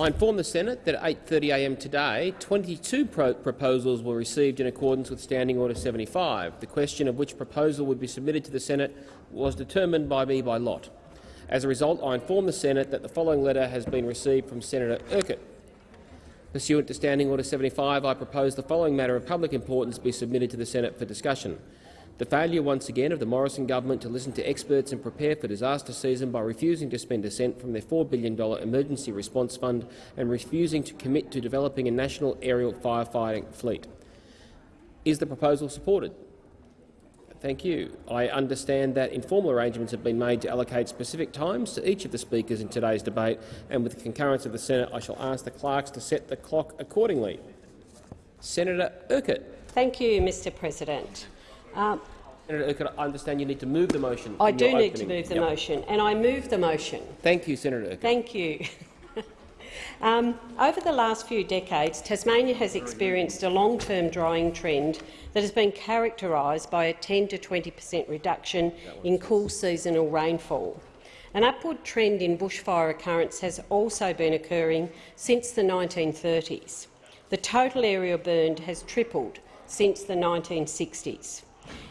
I inform the Senate that at 8.30am today, 22 pro proposals were received in accordance with Standing Order 75. The question of which proposal would be submitted to the Senate was determined by me by lot. As a result, I inform the Senate that the following letter has been received from Senator Urquhart. Pursuant to Standing Order 75, I propose the following matter of public importance be submitted to the Senate for discussion. The failure once again of the Morrison government to listen to experts and prepare for disaster season by refusing to spend a cent from their $4 billion emergency response fund and refusing to commit to developing a national aerial firefighting fleet. Is the proposal supported? Thank you. I understand that informal arrangements have been made to allocate specific times to each of the speakers in today's debate, and with the concurrence of the Senate, I shall ask the clerks to set the clock accordingly. Senator Urquhart. Thank you, Mr President. Um, Senator Urquhart, I understand you need to move the motion. I do need opening. to move the yep. motion, and I move the motion. Thank you, Senator Urquhart. Thank you. um, over the last few decades, Tasmania has experienced a long-term drying trend that has been characterised by a 10 to 20 per cent reduction in cool seasonal rainfall. An upward trend in bushfire occurrence has also been occurring since the 1930s. The total area burned has tripled since the 1960s.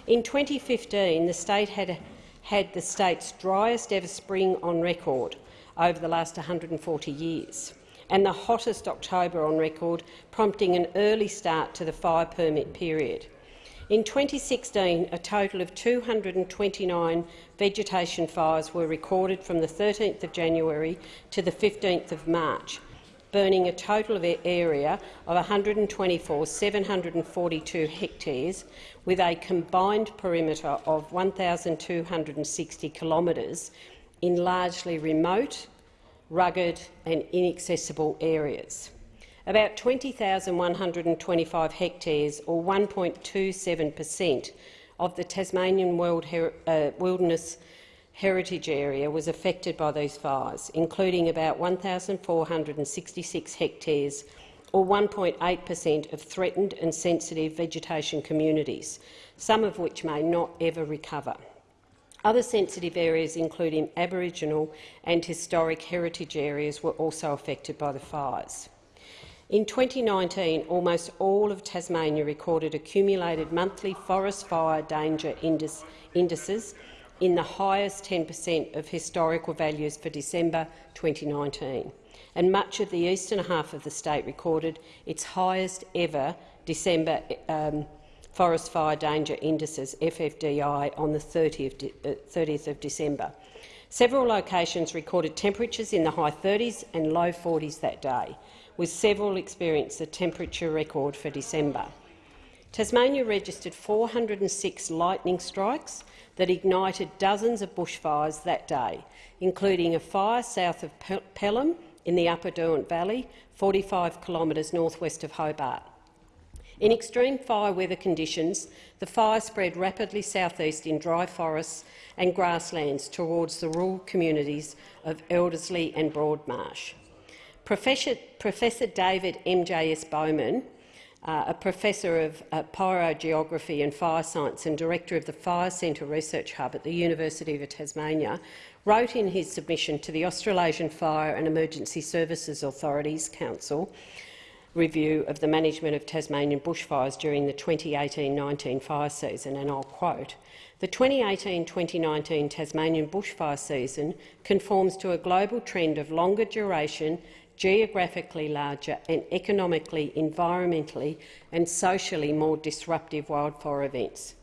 In 2015, the state had had the state's driest ever spring on record over the last 140 years, and the hottest October on record, prompting an early start to the fire permit period. In 2016, a total of 229 vegetation fires were recorded from the 13th of January to the 15th of March, burning a total of area of 124,742 hectares, with a combined perimeter of 1,260 kilometres in largely remote, rugged and inaccessible areas. About 20,125 hectares, or 1.27 per cent, of the Tasmanian World Her uh, Wilderness heritage area was affected by these fires, including about 1,466 hectares or 1.8 per cent of threatened and sensitive vegetation communities, some of which may not ever recover. Other sensitive areas, including Aboriginal and historic heritage areas, were also affected by the fires. In 2019, almost all of Tasmania recorded accumulated monthly forest fire danger indices in the highest 10 per cent of historical values for December 2019, and much of the eastern half of the state recorded its highest ever December um, forest fire danger indices FFDI on the 30th, uh, 30th of December. Several locations recorded temperatures in the high 30s and low 40s that day, with several experienced a temperature record for December. Tasmania registered 406 lightning strikes that ignited dozens of bushfires that day, including a fire south of Pelham in the Upper Derwent Valley, 45 kilometres northwest of Hobart. In extreme fire weather conditions, the fire spread rapidly southeast in dry forests and grasslands towards the rural communities of Elderslie and Broadmarsh. Professor, Professor David M.J.S. Bowman uh, a professor of uh, pyrogeography and fire science and director of the Fire Centre Research Hub at the University of Tasmania, wrote in his submission to the Australasian Fire and Emergency Services Authorities Council review of the management of Tasmanian bushfires during the 2018-19 fire season, and I'll quote, the 2018-2019 Tasmanian bushfire season conforms to a global trend of longer duration geographically larger and economically, environmentally and socially more disruptive wildfire events.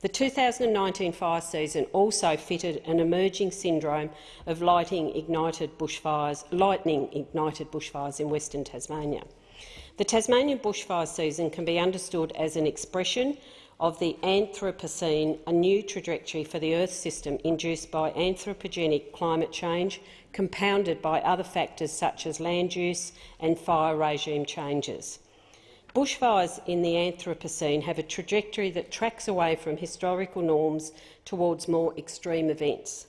The 2019 fire season also fitted an emerging syndrome of lightning ignited bushfires, lightning ignited bushfires in Western Tasmania. The Tasmanian bushfire season can be understood as an expression of the Anthropocene, a new trajectory for the Earth system induced by anthropogenic climate change, compounded by other factors such as land use and fire regime changes. Bushfires in the Anthropocene have a trajectory that tracks away from historical norms towards more extreme events.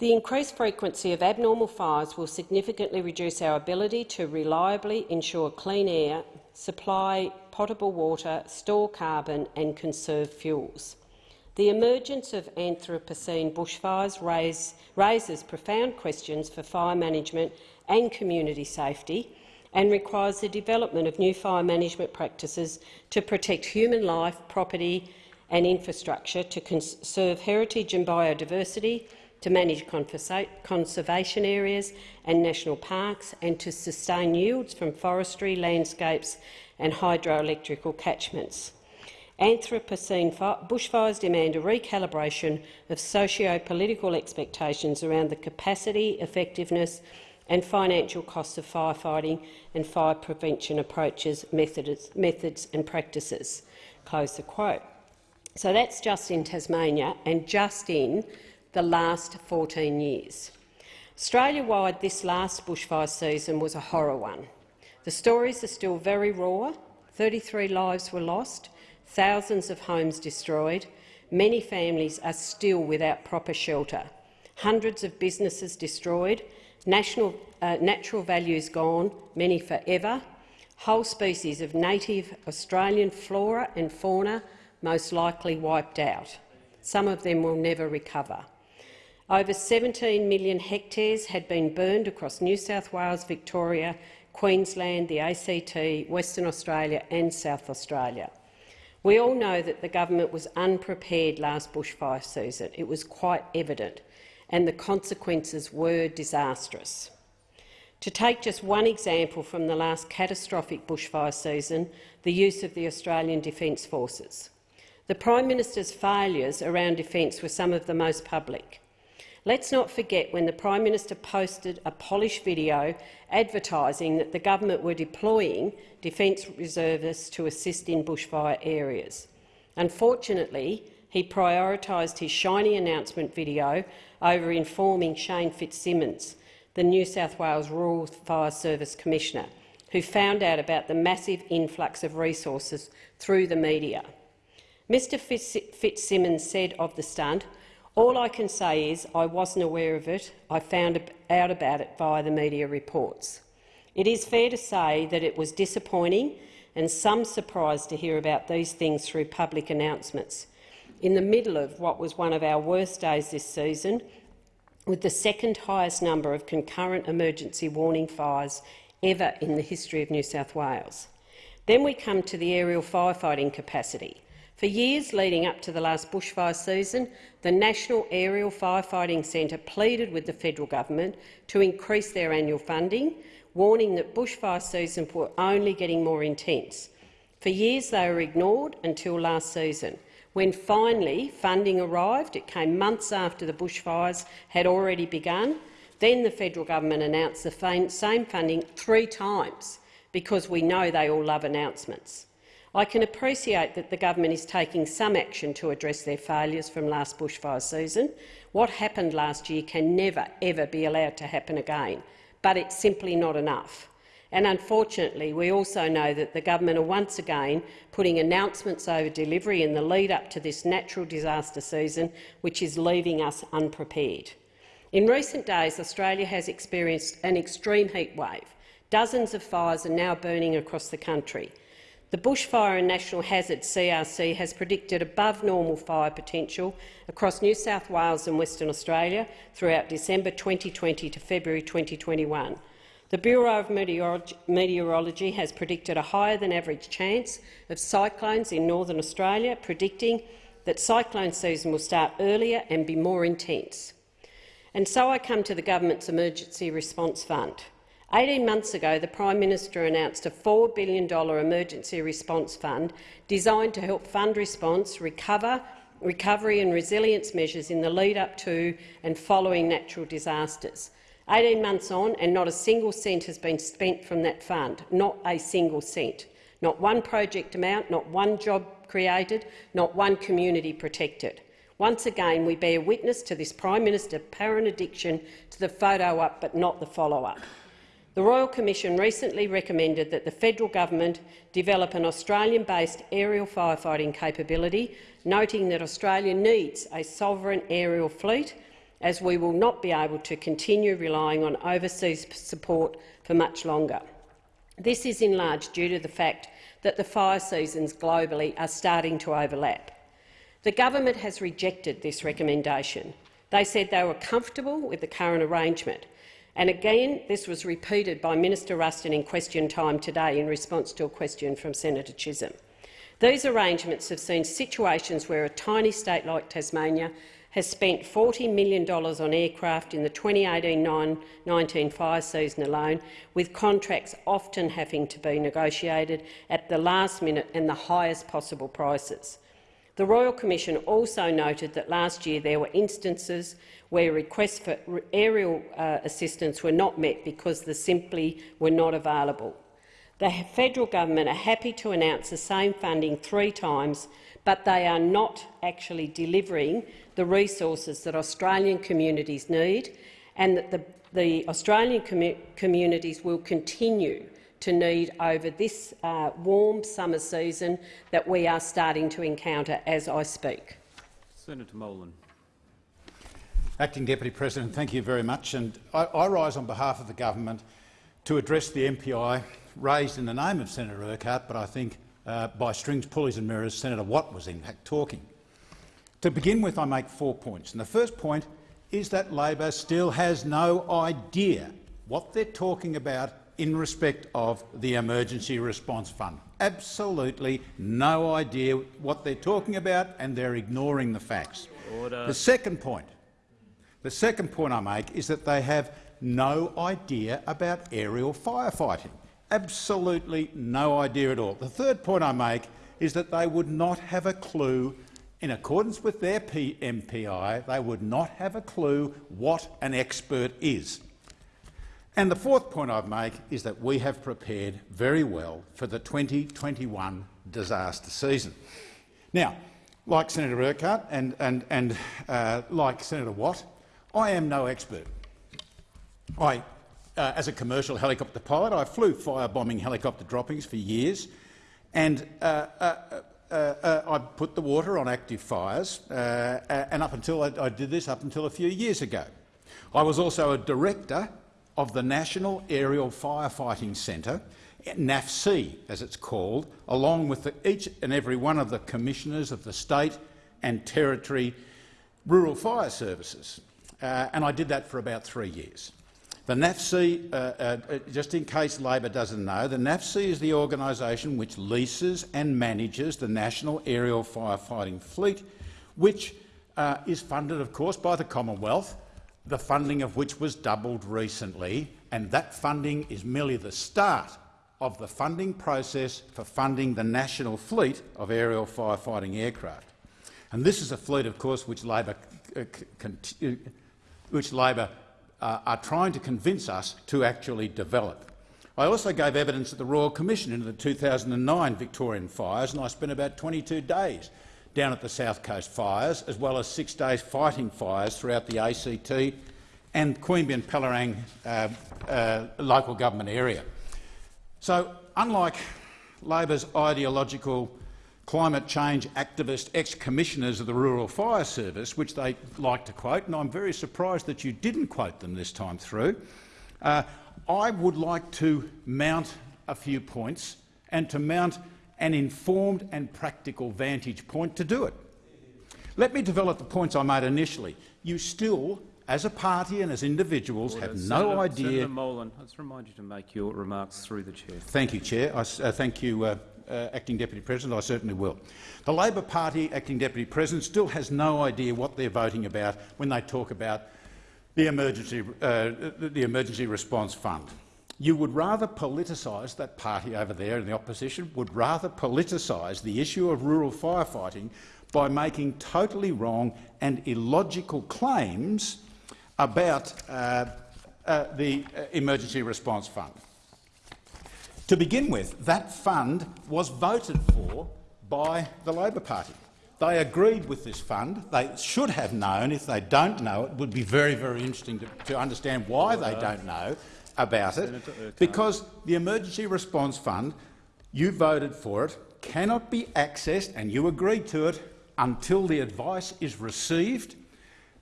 The increased frequency of abnormal fires will significantly reduce our ability to reliably ensure clean air, supply potable water, store carbon and conserve fuels. The emergence of Anthropocene bushfires raise, raises profound questions for fire management and community safety and requires the development of new fire management practices to protect human life, property and infrastructure, to conserve heritage and biodiversity, to manage conservation areas and national parks, and to sustain yields from forestry, landscapes and hydroelectrical catchments. Anthropocene bushfires demand a recalibration of socio-political expectations around the capacity, effectiveness and financial costs of firefighting and fire prevention approaches, methods, methods and practices. Close the quote. So that's just in Tasmania and just in the last 14 years. Australia-wide, this last bushfire season was a horror one. The stories are still very raw. 33 lives were lost, thousands of homes destroyed, many families are still without proper shelter, hundreds of businesses destroyed, national, uh, natural values gone, many forever, whole species of native Australian flora and fauna most likely wiped out. Some of them will never recover. Over 17 million hectares had been burned across New South Wales, Victoria, Queensland, the ACT, Western Australia and South Australia. We all know that the government was unprepared last bushfire season. It was quite evident, and the consequences were disastrous. To take just one example from the last catastrophic bushfire season, the use of the Australian Defence Forces. The Prime Minister's failures around defence were some of the most public. Let's not forget when the Prime Minister posted a polished video advertising that the government were deploying Defence reservists to assist in bushfire areas. Unfortunately, he prioritised his shiny announcement video over informing Shane Fitzsimmons, the New South Wales Rural Fire Service Commissioner, who found out about the massive influx of resources through the media. Mr Fitzsimmons said of the stunt, all I can say is I wasn't aware of it. I found out about it via the media reports. It is fair to say that it was disappointing and some surprise to hear about these things through public announcements. In the middle of what was one of our worst days this season, with the second highest number of concurrent emergency warning fires ever in the history of New South Wales. Then we come to the aerial firefighting capacity. For years leading up to the last bushfire season, the National Aerial Firefighting Centre pleaded with the federal government to increase their annual funding, warning that bushfire seasons were only getting more intense. For years they were ignored until last season. When finally funding arrived, it came months after the bushfires had already begun. Then the federal government announced the same funding three times, because we know they all love announcements. I can appreciate that the government is taking some action to address their failures from last bushfire season. What happened last year can never, ever be allowed to happen again, but it's simply not enough. And unfortunately, we also know that the government are once again putting announcements over delivery in the lead-up to this natural disaster season, which is leaving us unprepared. In recent days, Australia has experienced an extreme heat wave. Dozens of fires are now burning across the country. The Bushfire and Natural Hazard CRC has predicted above normal fire potential across New South Wales and Western Australia throughout December 2020 to February 2021. The Bureau of Meteorology has predicted a higher than average chance of cyclones in northern Australia, predicting that cyclone season will start earlier and be more intense. And so I come to the government's Emergency Response Fund. 18 months ago, the Prime Minister announced a $4 billion emergency response fund designed to help fund response, recover, recovery and resilience measures in the lead-up to and following natural disasters. 18 months on, and not a single cent has been spent from that fund, not a single cent. Not one project amount, not one job created, not one community protected. Once again, we bear witness to this Prime Minister's apparent addiction to the photo up but not the follow-up. The Royal Commission recently recommended that the federal government develop an Australian-based aerial firefighting capability, noting that Australia needs a sovereign aerial fleet, as we will not be able to continue relying on overseas support for much longer. This is in large due to the fact that the fire seasons globally are starting to overlap. The government has rejected this recommendation. They said they were comfortable with the current arrangement. And again, this was repeated by Minister Ruston in question time today in response to a question from Senator Chisholm. These arrangements have seen situations where a tiny state like Tasmania has spent $40 million on aircraft in the 2018-19 fire season alone, with contracts often having to be negotiated at the last minute and the highest possible prices. The Royal Commission also noted that last year there were instances where requests for aerial uh, assistance were not met because they simply were not available. The federal government are happy to announce the same funding three times, but they are not actually delivering the resources that Australian communities need and that the, the Australian com communities will continue to need over this uh, warm summer season that we are starting to encounter as I speak. Senator Molan. Acting Deputy President, thank you very much. And I, I rise on behalf of the government to address the MPI raised in the name of Senator Urquhart, but I think uh, by strings, pulleys and mirrors, Senator Watt was in fact talking. To begin with, I make four points. And the first point is that Labor still has no idea what they're talking about in respect of the Emergency Response Fund. Absolutely no idea what they're talking about, and they're ignoring the facts. Order. The second point, the second point I make is that they have no idea about aerial firefighting. Absolutely no idea at all. The third point I make is that they would not have a clue in accordance with their MPI, they would not have a clue what an expert is. And the fourth point I'd make is that we have prepared very well for the 2021 disaster season. Now, like Senator Urquhart and, and, and uh, like Senator Watt, I am no expert. I, uh, as a commercial helicopter pilot, I flew firebombing helicopter droppings for years, and uh, uh uh, uh, I put the water on active fires, uh, and up until I, I, did this up until a few years ago. I was also a director of the National Aerial Firefighting Centre, NAFC as it's called, along with the, each and every one of the commissioners of the state and territory rural fire services. Uh, and I did that for about three years. The NAFC, uh, uh, uh, just in case Labor doesn't know, the NAFC is the organisation which leases and manages the National Aerial Firefighting Fleet, which uh, is funded, of course, by the Commonwealth, the funding of which was doubled recently, and that funding is merely the start of the funding process for funding the national fleet of aerial firefighting aircraft. And this is a fleet, of course, which Labor, uh, which Labor uh, are trying to convince us to actually develop. I also gave evidence at the Royal Commission into the 2009 Victorian fires, and I spent about 22 days down at the South Coast fires, as well as six days fighting fires throughout the ACT and Queanbeyan Palerang uh, uh, local government area. So, unlike Labor's ideological climate change activist ex-commissioners of the Rural Fire Service, which they like to quote, and I'm very surprised that you didn't quote them this time through, uh, I would like to mount a few points and to mount an informed and practical vantage point to do it. Let me develop the points I made initially. You still, as a party and as individuals, Order. have no Senator, idea— Senator Molan, let's remind you to make your remarks through the chair. Thank you, Chair. I, uh, thank you, uh, uh, Acting Deputy President, I certainly will. The Labor Party Acting Deputy President still has no idea what they're voting about when they talk about the emergency, uh, the emergency response fund. You would rather politicise that party over there in the opposition would rather politicise the issue of rural firefighting by making totally wrong and illogical claims about uh, uh, the uh, emergency response fund. To begin with, that fund was voted for by the Labor Party. They agreed with this fund. They should have known. If they don't know, it would be very, very interesting to, to understand why they don't know about it. Because the Emergency Response Fund, you voted for it, cannot be accessed, and you agreed to it, until the advice is received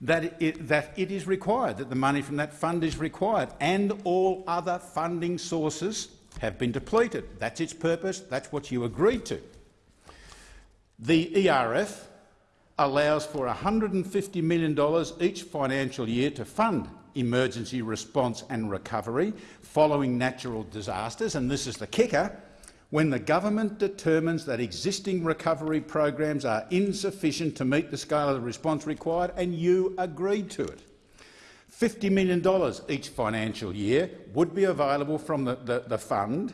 that it, that it is required, that the money from that fund is required, and all other funding sources have been depleted. That's its purpose. That's what you agreed to. The ERF allows for $150 million each financial year to fund emergency response and recovery following natural disasters, and this is the kicker, when the government determines that existing recovery programs are insufficient to meet the scale of the response required, and you agreed to it. $50 million each financial year would be available from the, the, the fund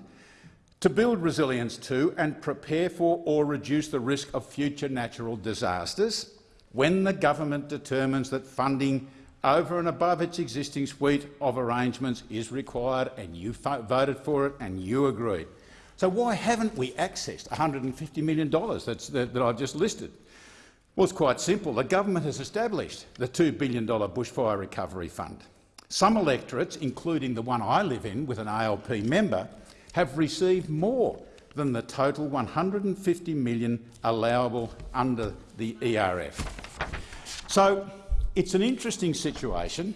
to build resilience to and prepare for or reduce the risk of future natural disasters when the government determines that funding over and above its existing suite of arrangements is required and you voted for it and you agreed. So why haven't we accessed $150 million that I've just listed? It's quite simple. The government has established the $2 billion bushfire recovery fund. Some electorates, including the one I live in with an ALP member, have received more than the total 150 million allowable under the ERF. So it's an interesting situation,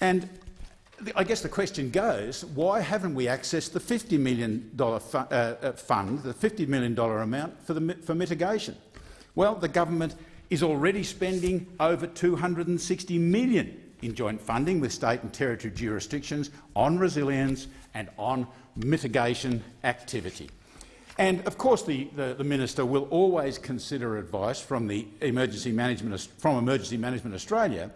and I guess the question goes, why haven't we accessed the $50 million uh, uh, fund, the $50 million amount for, the, for mitigation? Well, the government is already spending over 260 million in joint funding with state and territory jurisdictions on resilience and on mitigation activity. And of course the, the, the, Minister will always consider advice from, the Emergency Management, from Emergency Management Australia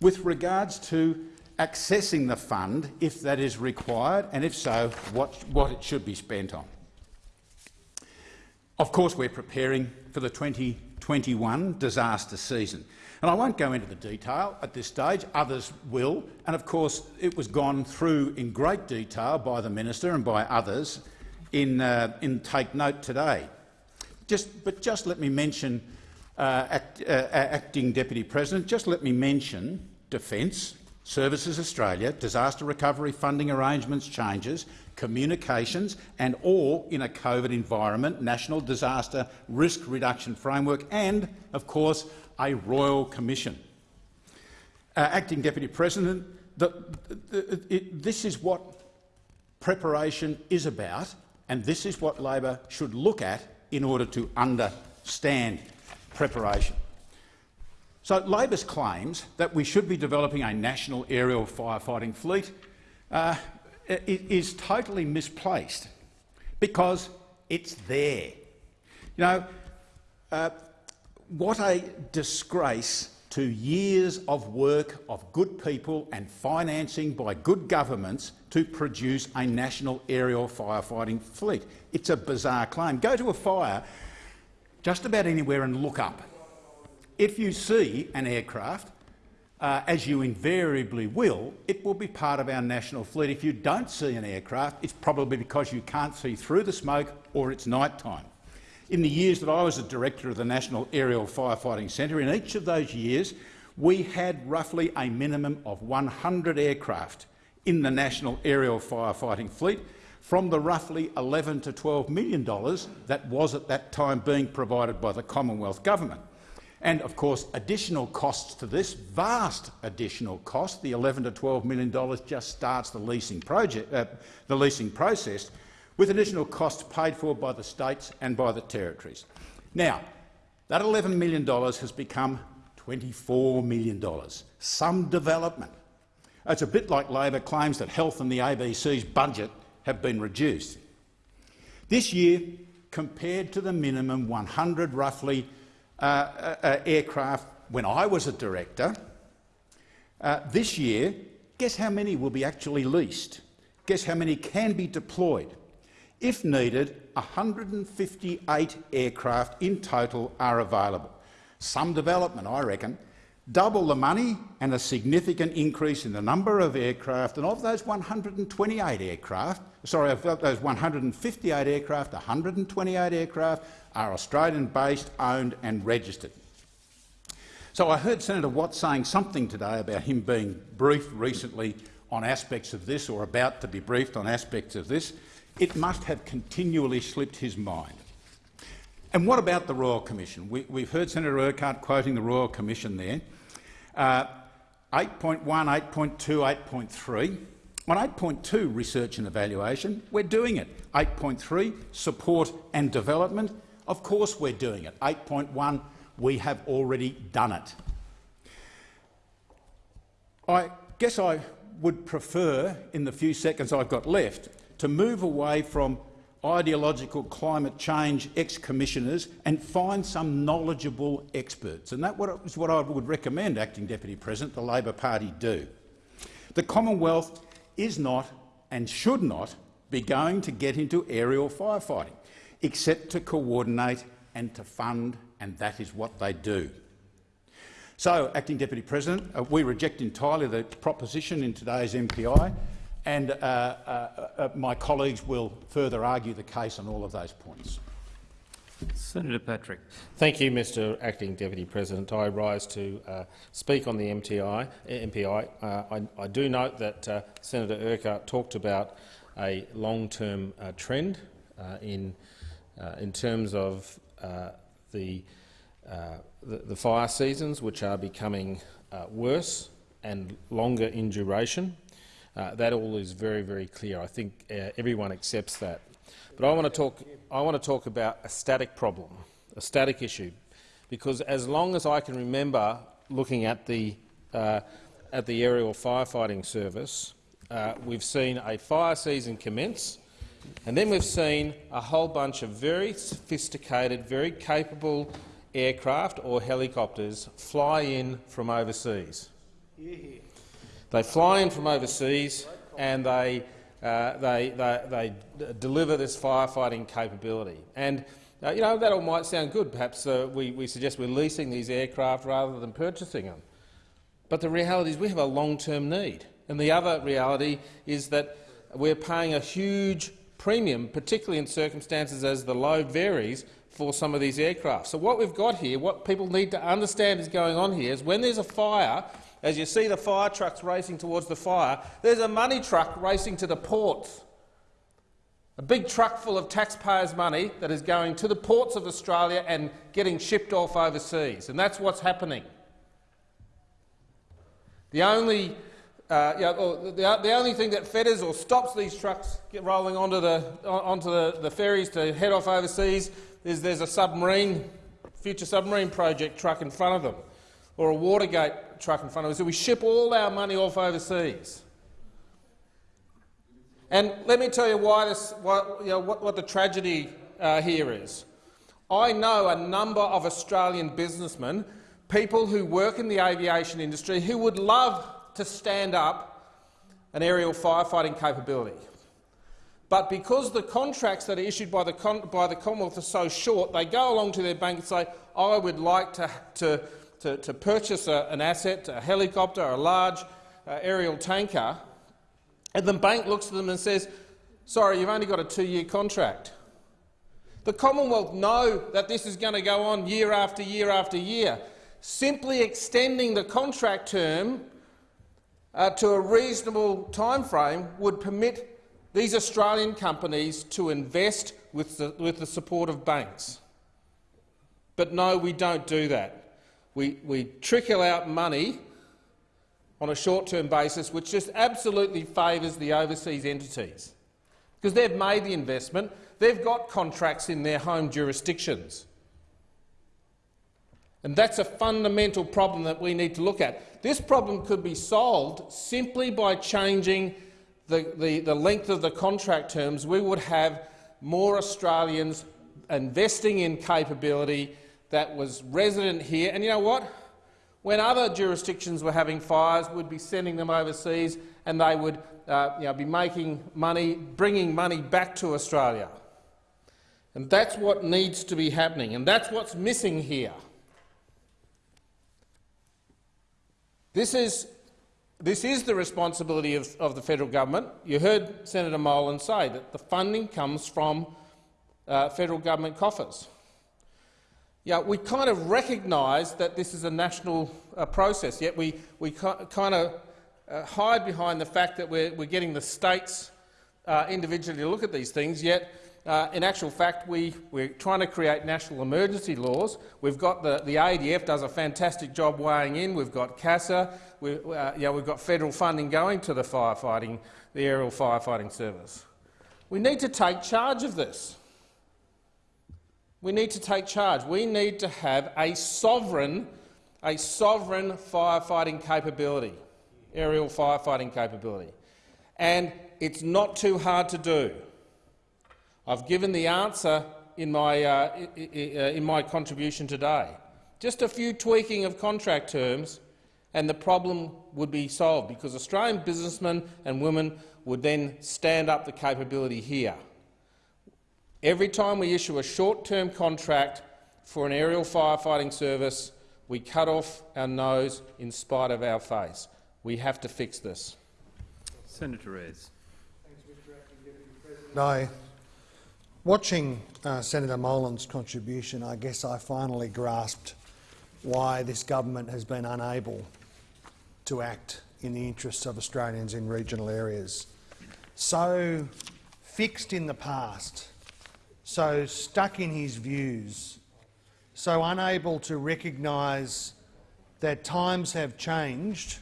with regards to accessing the fund if that is required and if so, what, what it should be spent on. Of course, we're preparing for the 2021 disaster season. And I won't go into the detail at this stage, others will. And of course, it was gone through in great detail by the minister and by others in, uh, in Take Note today. Just, but just let me mention, uh, act, uh, Acting Deputy President, just let me mention Defence, Services Australia, disaster recovery funding arrangements changes, communications and all in a COVID environment, National Disaster Risk Reduction Framework and, of course, a Royal Commission. Uh, Acting Deputy President, the, the, it, this is what preparation is about and this is what Labor should look at in order to understand preparation. So Labor's claims that we should be developing a national aerial firefighting fleet uh, is totally misplaced because it's there. You know, uh, what a disgrace to years of work of good people and financing by good governments to produce a national aerial firefighting fleet. It's a bizarre claim. Go to a fire just about anywhere and look up. If you see an aircraft, uh, as you invariably will, it will be part of our national fleet. If you don't see an aircraft, it's probably because you can't see through the smoke or it's night time. In the years that I was a director of the National Aerial Firefighting Centre, in each of those years we had roughly a minimum of 100 aircraft in the National Aerial Firefighting Fleet from the roughly 11 to $12 million that was at that time being provided by the Commonwealth Government. And of course, additional costs to this, vast additional cost, the 11 to 12 million dollars just starts the leasing project, uh, the leasing process, with additional costs paid for by the states and by the territories. Now, that $11 million has become $24 million. Some development. It's a bit like Labor claims that health and the ABC's budget have been reduced. This year, compared to the minimum 100 roughly uh, uh, uh, aircraft when I was a director. Uh, this year, guess how many will be actually leased? Guess how many can be deployed? If needed, 158 aircraft in total are available. Some development, I reckon. Double the money and a significant increase in the number of aircraft, and of those 128 aircraft, sorry, of those 158 aircraft, 128 aircraft are Australian-based, owned and registered. So I heard Senator Watt saying something today about him being briefed recently on aspects of this or about to be briefed on aspects of this. It must have continually slipped his mind. And what about the Royal Commission? We, have heard Senator Urquhart quoting the Royal Commission there. Uh, 8.1, 8.2, 8.3. On 8.2, research and evaluation, we're doing it. 8.3, support and development, of course we're doing it. 8.1, We have already done it. I guess I would prefer, in the few seconds I've got left, to move away from ideological climate change ex-commissioners and find some knowledgeable experts. And that is what I would recommend, Acting Deputy President, the Labor Party do. The Commonwealth is not and should not be going to get into aerial firefighting, except to coordinate and to fund, and that is what they do. So, Acting Deputy President, uh, we reject entirely the proposition in today's MPI, and uh, uh, uh, my colleagues will further argue the case on all of those points. Senator Patrick. Thank you, Mr Acting Deputy President. I rise to uh, speak on the MTI, MPI. Uh, I, I, do note that uh, Senator Urquhart talked about a long-term uh, trend uh, in, uh, in terms of the, the, the, fire seasons, which are becoming worse and longer in duration. that all is very, very clear. I think everyone accepts that. But I want to talk. I want to talk about a static problem, a static issue, because as long as I can remember looking at the uh, at the aerial firefighting service, uh, we've seen a fire season commence, and then we've seen a whole bunch of very sophisticated, very capable aircraft or helicopters fly in from overseas. They fly in from overseas and they uh, they, they, they, deliver this firefighting capability. And uh, you know, that all might sound good. Perhaps uh, we, we suggest we're leasing these aircraft rather than purchasing them. But the reality is we have a long-term need. And the other reality is that we're paying a huge premium, particularly in circumstances as the load varies, for some of these aircraft. So what we've got here, what people need to understand is going on here, is when there's a fire, as you see the fire trucks racing towards the fire, there's a money truck racing to the ports. A big truck full of taxpayers' money that is going to the ports of Australia and getting shipped off overseas. And that's what's happening. The only, uh, you know, the, the, only thing that fetters or stops these trucks get rolling onto the, onto the, the ferries to head off overseas is there's a submarine, future submarine project truck in front of them, or a Watergate truck in front of us. So we ship all our money off overseas. And let me tell you why this, what, you know, what, what the tragedy uh, here is. I know a number of Australian businessmen, people who work in the aviation industry, who would love to stand up an aerial firefighting capability. But because the contracts that are issued by the, by the Commonwealth are so short, they go along to their bank and say, I would like to, to to, to purchase a, an asset, a helicopter, a large uh, aerial tanker, and the bank looks at them and says, sorry, you've only got a two-year contract. The Commonwealth know that this is going to go on year after year after year. Simply extending the contract term uh, to a reasonable time frame would permit these Australian companies to invest with the, with the support of banks. But no, we don't do that we, we trickle out money on a short-term basis, which just absolutely favours the overseas entities, because they've made the investment, they've got contracts in their home jurisdictions. And that's a fundamental problem that we need to look at. This problem could be solved simply by changing the, the, the length of the contract terms. We would have more Australians investing in capability that was resident here. And you know what? When other jurisdictions were having fires, we'd be sending them overseas and they would uh, you know, be making money, bringing money back to Australia. And that's what needs to be happening, and that's what's missing here. This is, this is the responsibility of, of the federal government. You heard Senator Molan say that the funding comes from uh, federal government coffers. Yeah, we kind of recognise that this is a national uh, process, yet we, we kind of uh, hide behind the fact that we're, we're getting the states uh, individually to look at these things, yet uh, in actual fact we, we're trying to create national emergency laws. We've got the, the ADF does a fantastic job weighing in. We've got CASA. We, uh, yeah, we've got federal funding going to the firefighting, the aerial firefighting service. We need to take charge of this. We need to take charge. We need to have a sovereign, a sovereign firefighting capability, aerial firefighting capability. And it's not too hard to do. I've given the answer in my, uh, in my contribution today. Just a few tweaking of contract terms and the problem would be solved because Australian businessmen and women would then stand up the capability here. Every time we issue a short-term contract for an aerial firefighting service, we cut off our nose in spite of our face. We have to fix this. Senator Reyes. No. Watching uh, Senator Molan's contribution, I guess I finally grasped why this government has been unable to act in the interests of Australians in regional areas. So fixed in the past, so stuck in his views, so unable to recognise that times have changed,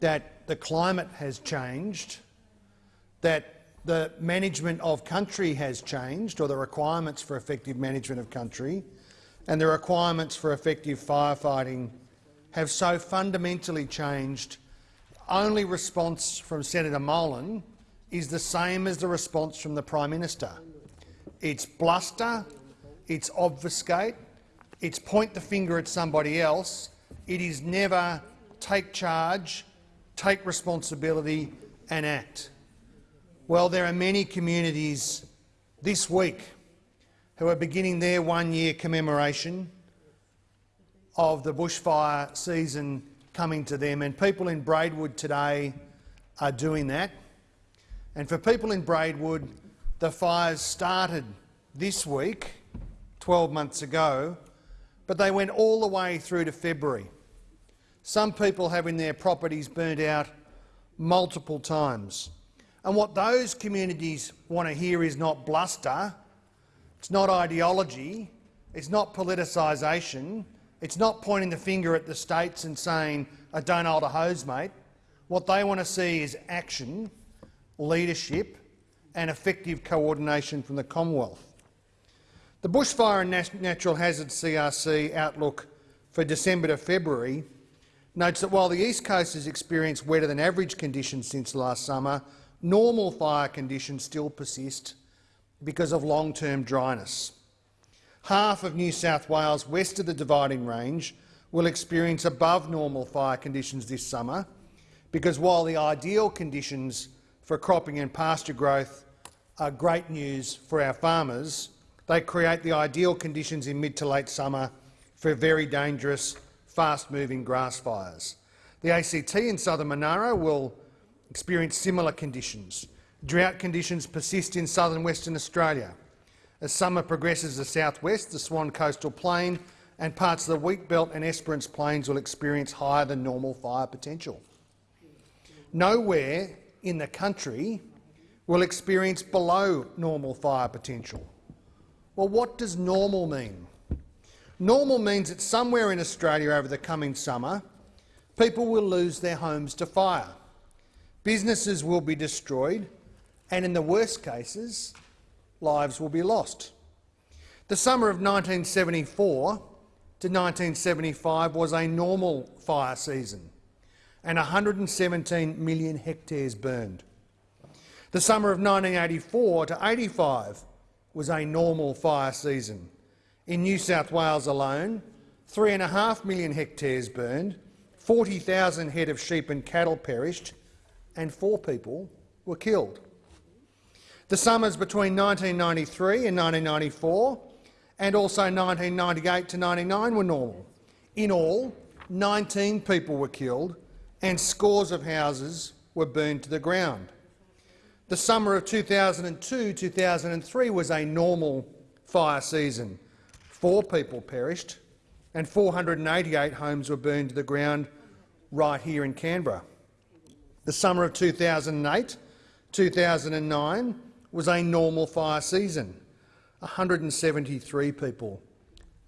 that the climate has changed, that the management of country has changed, or the requirements for effective management of country, and the requirements for effective firefighting have so fundamentally changed, only response from Senator Molan is the same as the response from the Prime Minister. It's bluster, it's obfuscate, it's point the finger at somebody else. It is never take charge, take responsibility and act. Well, there are many communities this week who are beginning their one-year commemoration of the bushfire season coming to them, and people in Braidwood today are doing that. And for people in Braidwood, the fires started this week, 12 months ago, but they went all the way through to February. Some people having their properties burnt out multiple times. And what those communities want to hear is not bluster, it's not ideology, it's not politicisation, it's not pointing the finger at the states and saying, I don't hold a hose, mate. What they want to see is action, leadership and effective coordination from the Commonwealth. The Bushfire and Natural Hazards CRC outlook for December to February notes that while the East Coast has experienced wetter than average conditions since last summer, normal fire conditions still persist because of long-term dryness. Half of New South Wales west of the Dividing Range will experience above normal fire conditions this summer because while the ideal conditions for cropping and pasture growth are great news for our farmers, they create the ideal conditions in mid to late summer for very dangerous, fast-moving grass fires. The ACT in southern Monaro will experience similar conditions. Drought conditions persist in southern Western Australia. As summer progresses to southwest, the Swan Coastal Plain and parts of the Wheatbelt and Esperance Plains will experience higher than normal fire potential. Nowhere in the country will experience below normal fire potential. Well, what does normal mean? Normal means that somewhere in Australia over the coming summer, people will lose their homes to fire. Businesses will be destroyed, and in the worst cases, lives will be lost. The summer of 1974 to 1975 was a normal fire season, and 117 million hectares burned. The summer of 1984 to 85 was a normal fire season. In New South Wales alone, 3.5 million hectares burned, 40,000 head of sheep and cattle perished, and four people were killed. The summers between 1993 and 1994 and also 1998 to 99 were normal. In all, 19 people were killed and scores of houses were burned to the ground. The summer of 2002-2003 was a normal fire season. Four people perished and 488 homes were burned to the ground right here in Canberra. The summer of 2008-2009 was a normal fire season. 173 people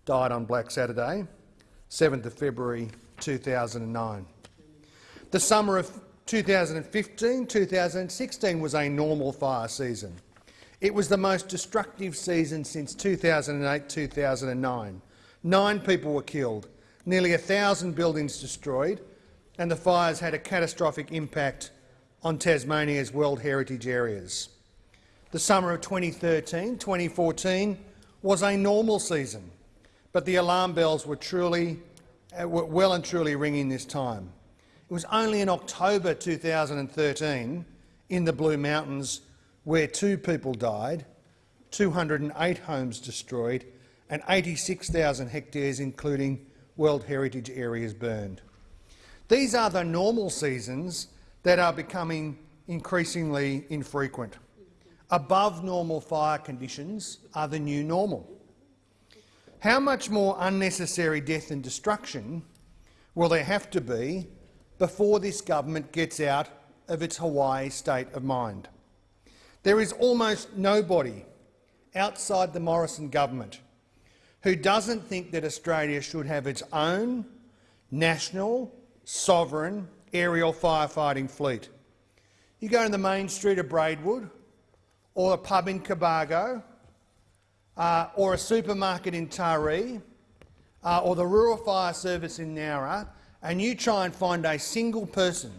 died on Black Saturday, 7th of February 2009. The summer of 2015-2016 was a normal fire season. It was the most destructive season since 2008-2009. Nine people were killed, nearly a thousand buildings destroyed, and the fires had a catastrophic impact on Tasmania's World Heritage areas. The summer of 2013 2014 was a normal season, but the alarm bells were, truly, uh, were well and truly ringing this time. It was only in October 2013 in the Blue Mountains where two people died, 208 homes destroyed and 86,000 hectares, including World Heritage areas, burned. These are the normal seasons that are becoming increasingly infrequent. Above normal fire conditions are the new normal. How much more unnecessary death and destruction will there have to be before this government gets out of its Hawaii state of mind? There is almost nobody outside the Morrison government who doesn't think that Australia should have its own national, sovereign aerial firefighting fleet. You go to the main street of Braidwood, or a pub in Cobargo, uh, or a supermarket in Taree, uh, or the Rural Fire Service in Nowra, and you try and find a single person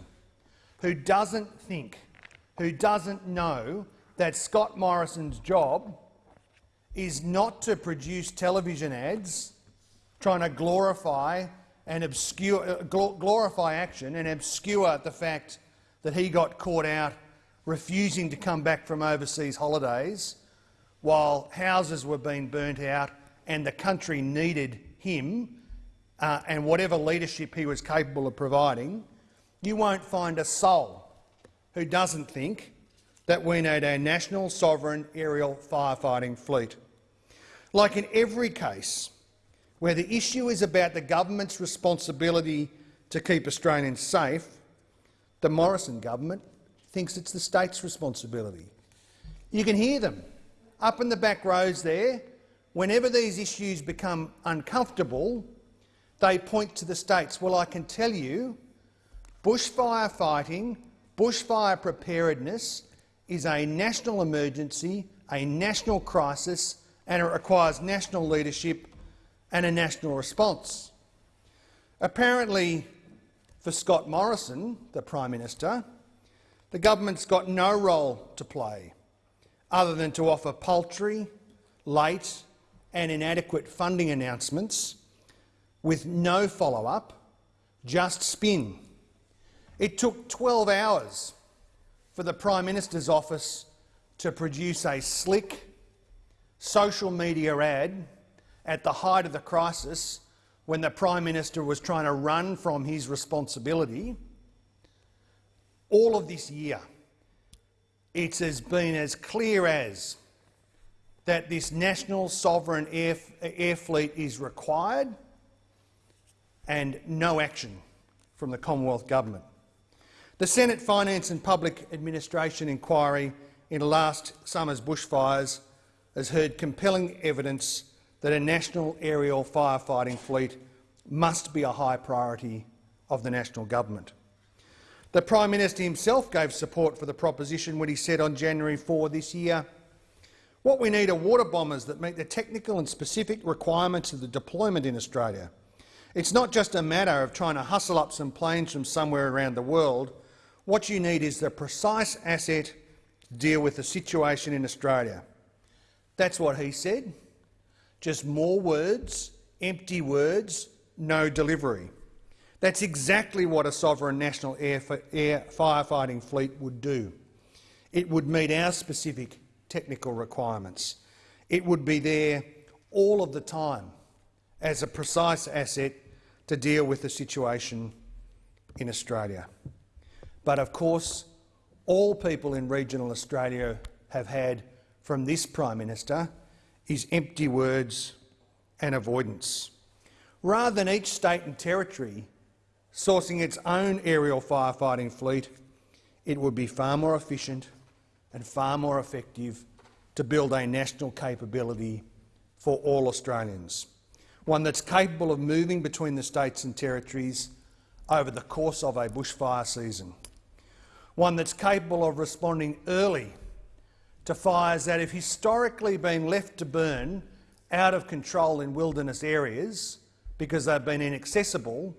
who doesn't think, who doesn't know that Scott Morrison's job is not to produce television ads trying to glorify and obscure, uh, glorify action and obscure the fact that he got caught out refusing to come back from overseas holidays while houses were being burnt out and the country needed him uh, and whatever leadership he was capable of providing, you won't find a soul who doesn't think that we need a national sovereign aerial firefighting fleet. Like in every case where the issue is about the government's responsibility to keep Australians safe, the Morrison government thinks it's the state's responsibility. You can hear them up in the back rows there. Whenever these issues become uncomfortable, they point to the states. Well, I can tell you, bushfire fighting, bushfire preparedness is a national emergency, a national crisis, and it requires national leadership and a national response. Apparently, for Scott Morrison, the Prime Minister, the government's got no role to play other than to offer paltry, late and inadequate funding announcements with no follow-up, just spin. It took 12 hours for the Prime Minister's office to produce a slick social media ad at the height of the crisis when the Prime Minister was trying to run from his responsibility, all of this year, it has been as clear as that this national sovereign air, air fleet is required and no action from the Commonwealth Government. The Senate Finance and Public Administration inquiry into last summer's bushfires has heard compelling evidence that a national aerial firefighting fleet must be a high priority of the national government. The Prime Minister himself gave support for the proposition when he said on January 4 this year, what we need are water bombers that meet the technical and specific requirements of the deployment in Australia. It's not just a matter of trying to hustle up some planes from somewhere around the world. What you need is the precise asset to deal with the situation in Australia. That's what he said. Just more words, empty words, no delivery. That's exactly what a sovereign national air, air firefighting fleet would do. It would meet our specific technical requirements. It would be there all of the time as a precise asset to deal with the situation in Australia. But of course, all people in regional Australia have had from this Prime Minister is empty words and avoidance. Rather than each state and territory sourcing its own aerial firefighting fleet, it would be far more efficient and far more effective to build a national capability for all Australians, one that's capable of moving between the states and territories over the course of a bushfire season, one that's capable of responding early to fires that have historically been left to burn out of control in wilderness areas because they've been inaccessible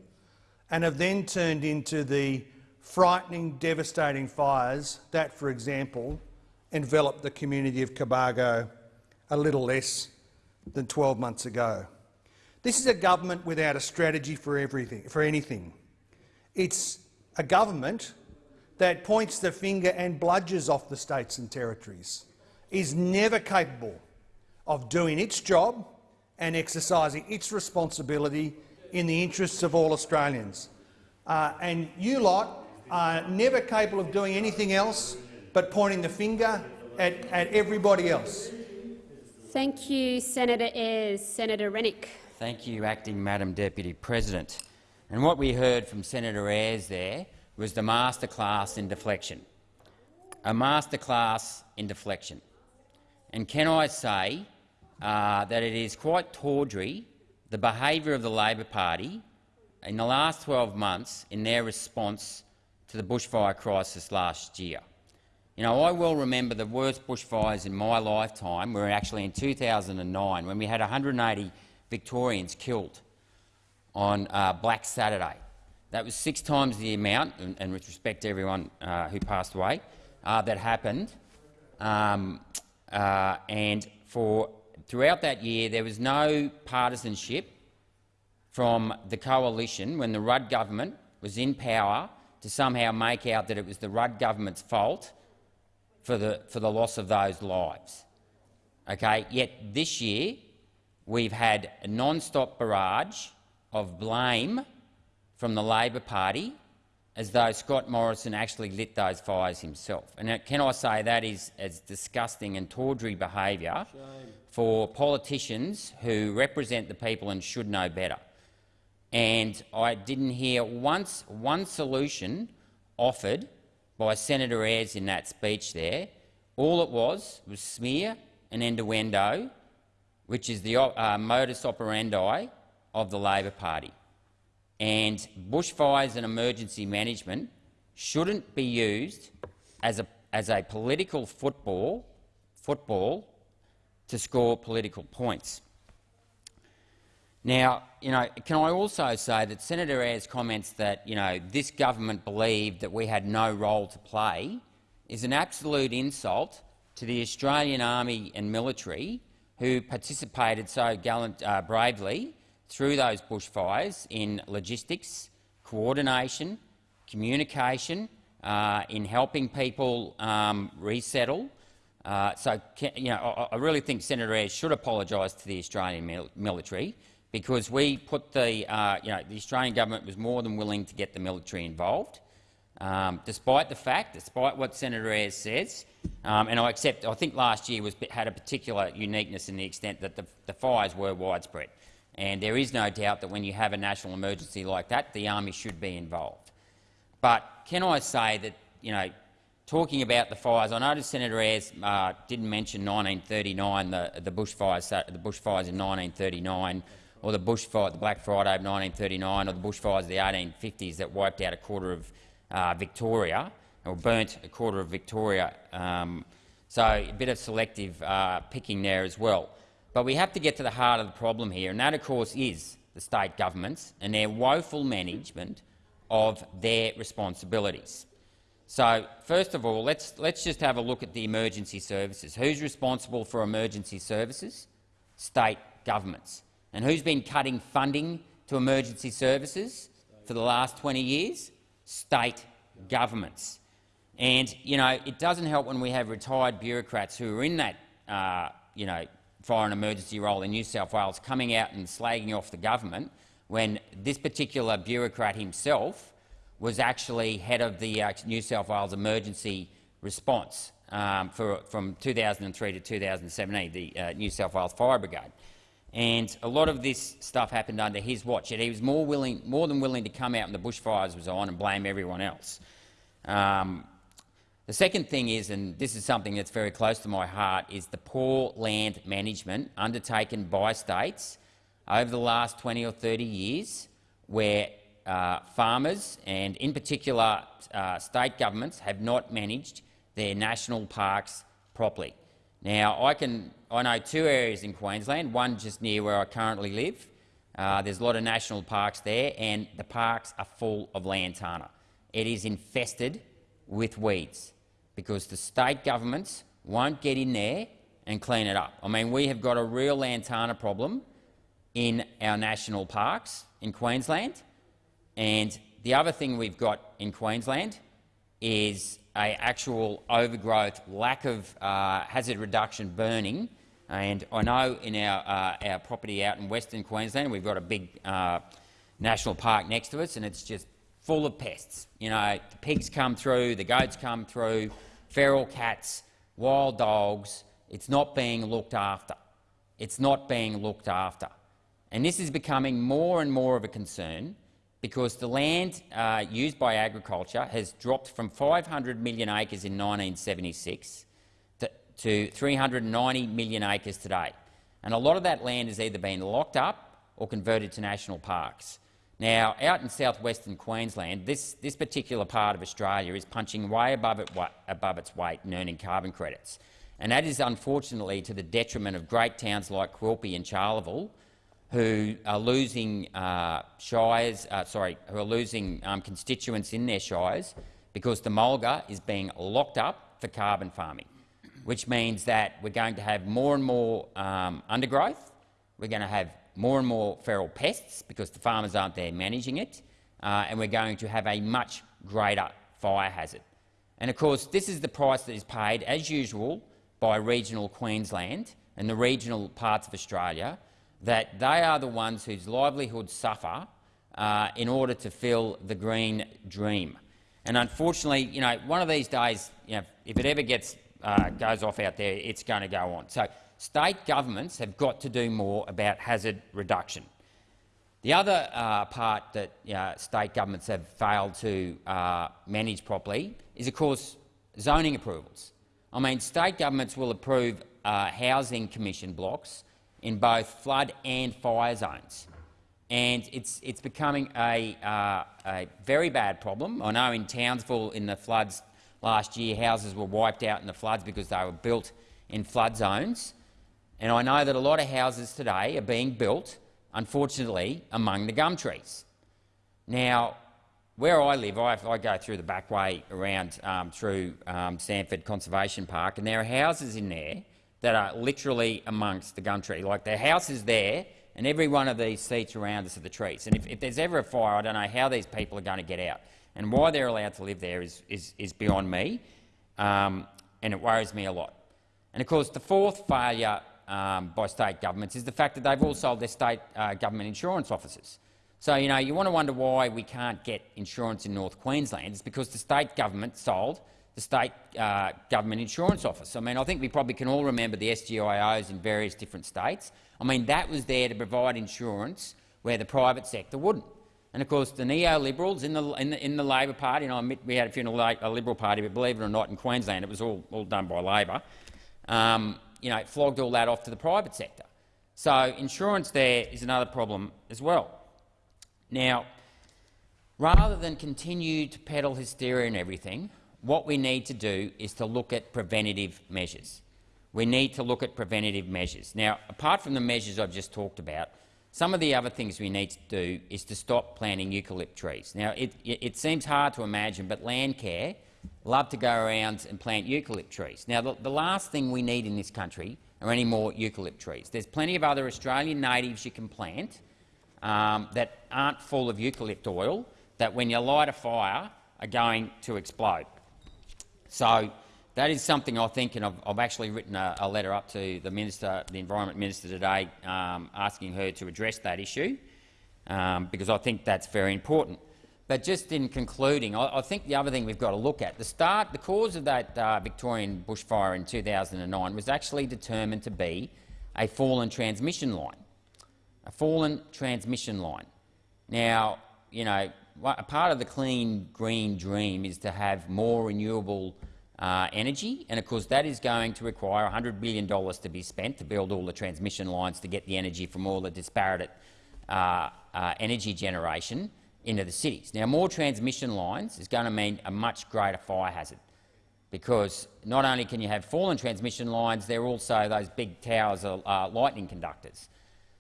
and have then turned into the frightening, devastating fires that, for example, enveloped the community of Cobargo a little less than 12 months ago. This is a government without a strategy for everything, for anything. It's a government that points the finger and bludgers off the states and territories, is never capable of doing its job and exercising its responsibility in the interests of all Australians. Uh, and you lot are never capable of doing anything else but pointing the finger at, at everybody else. Thank you, Senator Ayres. Senator Rennick. Thank you, Acting Madam Deputy President. And what we heard from Senator Ayres there was the masterclass in deflection. A masterclass in deflection. And can I say uh, that it is quite tawdry, the behaviour of the Labor Party in the last 12 months in their response to the bushfire crisis last year. You know, I well remember the worst bushfires in my lifetime were actually in 2009 when we had 180 Victorians killed on uh, Black Saturday. That was six times the amount, and, and with respect to everyone uh, who passed away, uh, that happened. Um, uh, and for throughout that year, there was no partisanship from the coalition when the Rudd government was in power to somehow make out that it was the Rudd government's fault for the, for the loss of those lives. Okay? Yet this year we've had a non-stop barrage of blame from the Labor Party as though Scott Morrison actually lit those fires himself. And can I say that is as disgusting and tawdry behaviour for politicians who represent the people and should know better. And I didn't hear once one solution offered by Senator Ayres in that speech there. All it was was smear and innuendo, which is the uh, modus operandi of the Labor Party and bushfires and emergency management shouldn't be used as a, as a political football, football to score political points. Now, you know, can I also say that Senator Ayres' comments that you know, this government believed that we had no role to play is an absolute insult to the Australian Army and military who participated so gallant, uh, bravely through those bushfires in logistics, coordination, communication, uh, in helping people um, resettle. Uh, so, you know, I, I, really think Senator Ayres should apologise to the Australian mil military because we put the, uh, you know, the Australian government was more than willing to get the military involved, um, despite the fact, despite what Senator Ayres says, um, and I accept. I think last year was, had a particular uniqueness in the extent that the, the fires were widespread. And there is no doubt that when you have a national emergency like that, the army should be involved. But can I say that, you know, talking about the fires, I noticed Senator Ayres uh, didn't mention 1939, the, the, bushfires, the bushfires in 1939, or the bushfire, the Black Friday of 1939, or the bushfires of the 1850s that wiped out a quarter of uh, Victoria, or burnt a quarter of Victoria. Um, so a bit of selective uh, picking there as well. But we have to get to the heart of the problem here, and that, of course, is the state governments and their woeful management of their responsibilities. So, first of all, let's, let's just have a look at the emergency services. Who's responsible for emergency services? State governments. And who's been cutting funding to emergency services for the last 20 years? State governments. And you know, it doesn't help when we have retired bureaucrats who are in that uh, you know, and emergency role in New South Wales coming out and slagging off the government when this particular bureaucrat himself was actually head of the uh, New South Wales emergency response um, for, from 2003 to 2017, the uh, New South Wales Fire Brigade. And a lot of this stuff happened under his watch, and he was more, willing, more than willing to come out when the bushfires was on and blame everyone else. Um, the second thing is, and this is something that's very close to my heart, is the poor land management undertaken by states over the last 20 or 30 years where uh, farmers and in particular uh, state governments have not managed their national parks properly. Now, I, can, I know two areas in Queensland, one just near where I currently live. Uh, there's a lot of national parks there, and the parks are full of lantana. It is infested with weeds because the state governments won't get in there and clean it up. I mean, we have got a real lantana problem in our national parks in Queensland. And the other thing we've got in Queensland is a actual overgrowth, lack of uh, hazard reduction burning. And I know in our, uh, our property out in Western Queensland, we've got a big uh, national park next to us, and it's just full of pests. You know, the pigs come through, the goats come through, feral cats, wild dogs. It's not being looked after. It's not being looked after. And this is becoming more and more of a concern because the land uh, used by agriculture has dropped from 500 million acres in 1976 to, to 390 million acres today. And a lot of that land has either been locked up or converted to national parks. Now, out in southwestern Queensland, this, this particular part of Australia is punching way above, it, above its weight in earning carbon credits. And that is unfortunately to the detriment of great towns like Quilpie and Charleville, who are losing uh, shires, uh, sorry, who are losing um, constituents in their shires because the mulga is being locked up for carbon farming, which means that we're going to have more and more um, undergrowth, we're going to have more and more feral pests because the farmers aren't there managing it, uh, and we're going to have a much greater fire hazard. And of course, this is the price that is paid, as usual, by regional Queensland and the regional parts of Australia, that they are the ones whose livelihoods suffer uh, in order to fill the green dream. And unfortunately, you know, one of these days, you know, if it ever gets uh, goes off out there, it's going to go on. So state governments have got to do more about hazard reduction. The other uh, part that uh, state governments have failed to uh, manage properly is, of course, zoning approvals. I mean, state governments will approve uh, housing commission blocks in both flood and fire zones. And it's, it's becoming a, uh, a very bad problem. I know in Townsville in the floods last year, houses were wiped out in the floods because they were built in flood zones. And I know that a lot of houses today are being built, unfortunately, among the gum trees. Now, where I live, I, I go through the back way around um, through um, Samford Conservation Park, and there are houses in there that are literally amongst the gum tree. Like the house is there, and every one of these seats around us are the trees. And if, if there's ever a fire, I don't know how these people are going to get out. And why they're allowed to live there is, is, is beyond me, um, and it worries me a lot. And of course, the fourth failure um, by state governments is the fact that they've all sold their state uh, government insurance offices. So, you know, you want to wonder why we can't get insurance in North Queensland. It's because the state government sold the state uh, government insurance office. I mean, I think we probably can all remember the SGIOs in various different states. I mean, that was there to provide insurance where the private sector wouldn't. And of course, the neoliberals in the, in the, in the Labor Party, and I admit we had a few in a Liberal Party, but believe it or not, in Queensland it was all, all done by Labor, um, you know, flogged all that off to the private sector. So insurance there is another problem as well. Now, rather than continue to peddle hysteria and everything, what we need to do is to look at preventative measures. We need to look at preventative measures. Now, apart from the measures I've just talked about, some of the other things we need to do is to stop planting eucalypt trees. Now, it, it seems hard to imagine, but Landcare love to go around and plant eucalypt trees. Now, the, the last thing we need in this country are any more eucalypt trees. There's plenty of other Australian natives you can plant um, that aren't full of eucalypt oil that, when you light a fire, are going to explode. So that is something I think, and I've, I've actually written a, a, letter up to the minister, the Environment Minister today, um, asking her to address that issue, um, because I think that's very important. But just in concluding, I, I, think the other thing we've got to look at, the start, the cause of that uh, Victorian bushfire in 2009 was actually determined to be a fallen transmission line. A fallen transmission line. Now, you know, a part of the clean green dream is to have more renewable uh, energy, and of course that is going to require $100 billion to be spent to build all the transmission lines to get the energy from all the disparate uh, uh, energy generation into the cities. Now, more transmission lines is going to mean a much greater fire hazard because not only can you have fallen transmission lines, they're also those big towers are uh, lightning conductors.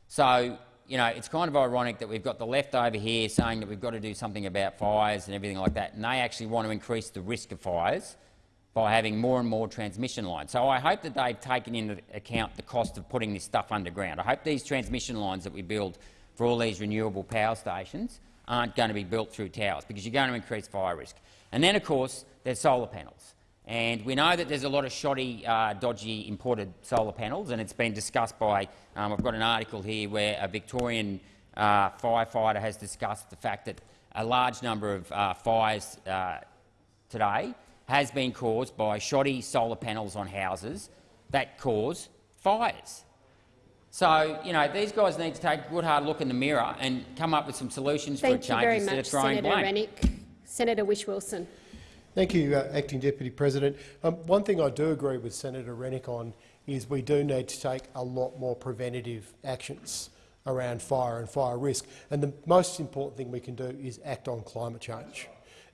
So, you know, it's kind of ironic that we've got the left over here saying that we've got to do something about fires and everything like that, and they actually want to increase the risk of fires by having more and more transmission lines. So I hope that they've taken into account the cost of putting this stuff underground. I hope these transmission lines that we build for all these renewable power stations aren't going to be built through towers, because you're going to increase fire risk. And then, of course, there's solar panels. And we know that there's a lot of shoddy, uh, dodgy imported solar panels, and it's been discussed by. Um, I've got an article here where a Victorian uh, firefighter has discussed the fact that a large number of uh, fires uh, today has been caused by shoddy solar panels on houses that cause fires. So, you know, these guys need to take a good hard look in the mirror and come up with some solutions Thank for a change you very instead much, of throwing Senator blame. Rennick. Senator Whish-Wilson. Thank you, uh, Acting Deputy President. Um, one thing I do agree with Senator Rennick on is we do need to take a lot more preventative actions around fire and fire risk. And the most important thing we can do is act on climate change.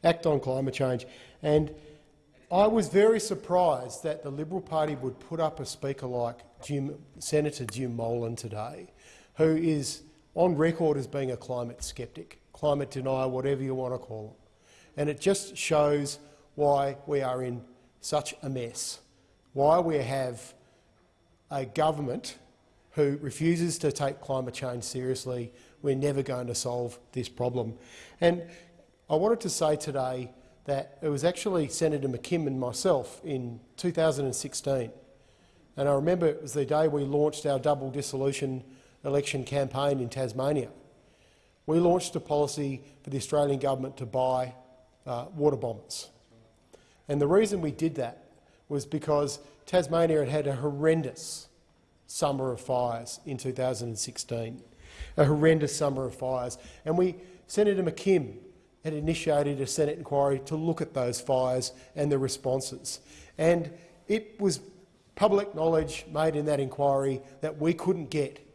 Act on climate change. And I was very surprised that the Liberal Party would put up a speaker like Jim, Senator Jim Molan today, who is on record as being a climate sceptic, climate denier, whatever you want to call him. And it just shows why we are in such a mess, why we have a government who refuses to take climate change seriously. We're never going to solve this problem. And I wanted to say today that it was actually Senator McKim and myself in 2016. And I remember it was the day we launched our double dissolution election campaign in Tasmania. We launched a policy for the Australian government to buy uh, water bombers. And the reason we did that was because Tasmania had had a horrendous summer of fires in 2016, a horrendous summer of fires. And we, Senator McKim had initiated a Senate inquiry to look at those fires and the responses. And it was public knowledge made in that inquiry that we couldn't get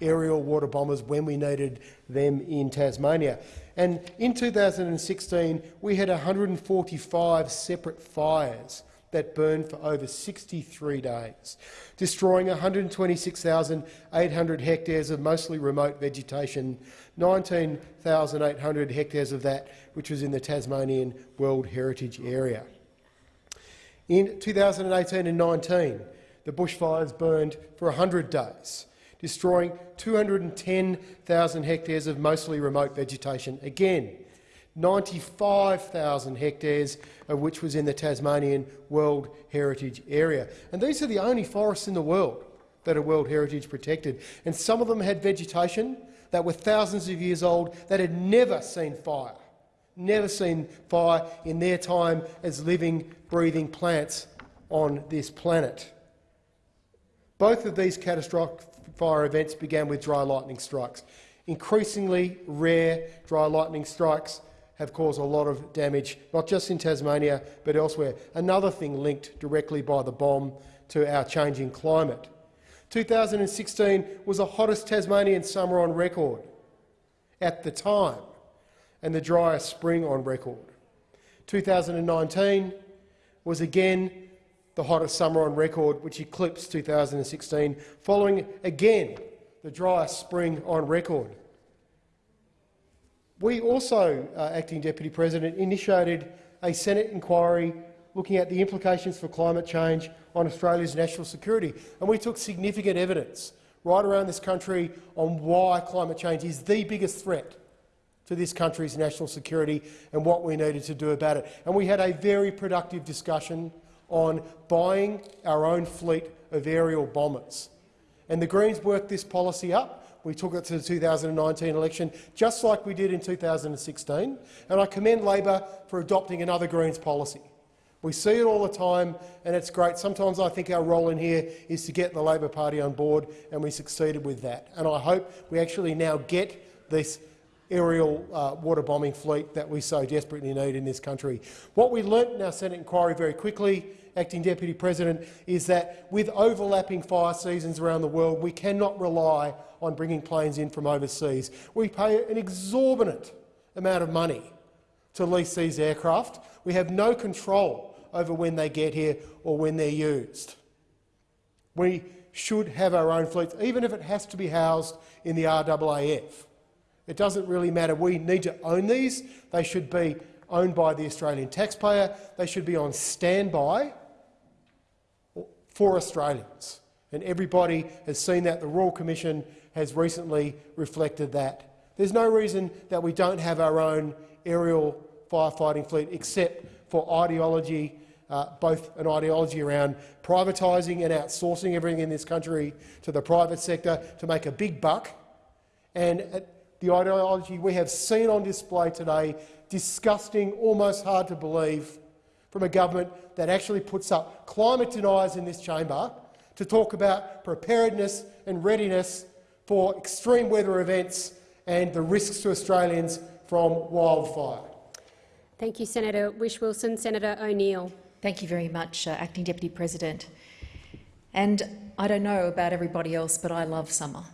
aerial water bombers when we needed them in Tasmania. And in 2016, we had 145 separate fires that burned for over 63 days, destroying 126,800 hectares of mostly remote vegetation, 19,800 hectares of that which was in the Tasmanian World Heritage Area. In 2018 and 19, the bushfires burned for 100 days, destroying 210,000 hectares of mostly remote vegetation. Again, 95,000 hectares of which was in the Tasmanian World Heritage Area. And these are the only forests in the world that are World Heritage protected. And some of them had vegetation that were thousands of years old that had never seen fire, never seen fire in their time as living, breathing plants on this planet. Both of these catastrophic fire events began with dry lightning strikes. Increasingly rare dry lightning strikes have caused a lot of damage, not just in Tasmania but elsewhere. Another thing linked directly by the BoM to our changing climate. 2016 was the hottest Tasmanian summer on record at the time and the driest spring on record. 2019 was again the hottest summer on record, which eclipsed 2016, following again the driest spring on record. We also, uh, Acting Deputy President, initiated a Senate inquiry looking at the implications for climate change on Australia's national security, and we took significant evidence right around this country on why climate change is the biggest threat to this country's national security and what we needed to do about it. And we had a very productive discussion on buying our own fleet of aerial bombers. And the Greens worked this policy up. We took it to the 2019 election, just like we did in 2016, and I commend Labor for adopting another Greens policy. We see it all the time, and it's great. Sometimes I think our role in here is to get the Labor Party on board, and we succeeded with that. And I hope we actually now get this aerial uh, water bombing fleet that we so desperately need in this country. What we learnt in our Senate inquiry very quickly, Acting Deputy President, is that with overlapping fire seasons around the world, we cannot rely on bringing planes in from overseas. We pay an exorbitant amount of money to lease these aircraft. We have no control over when they get here or when they're used. We should have our own fleets, even if it has to be housed in the RAAF. It doesn't really matter. We need to own these. They should be owned by the Australian taxpayer. They should be on standby for Australians. And everybody has seen that. The Royal Commission has recently reflected that. There's no reason that we don't have our own aerial firefighting fleet except for ideology, uh, both an ideology around privatising and outsourcing everything in this country to the private sector to make a big buck, and uh, the ideology we have seen on display today, disgusting, almost hard to believe, from a government that actually puts up climate deniers in this chamber to talk about preparedness and readiness for extreme weather events and the risks to Australians from wildfire. Thank you, Senator Whish-Wilson. Senator O'Neill. Thank you very much, uh, Acting Deputy President. And I don't know about everybody else, but I love summer.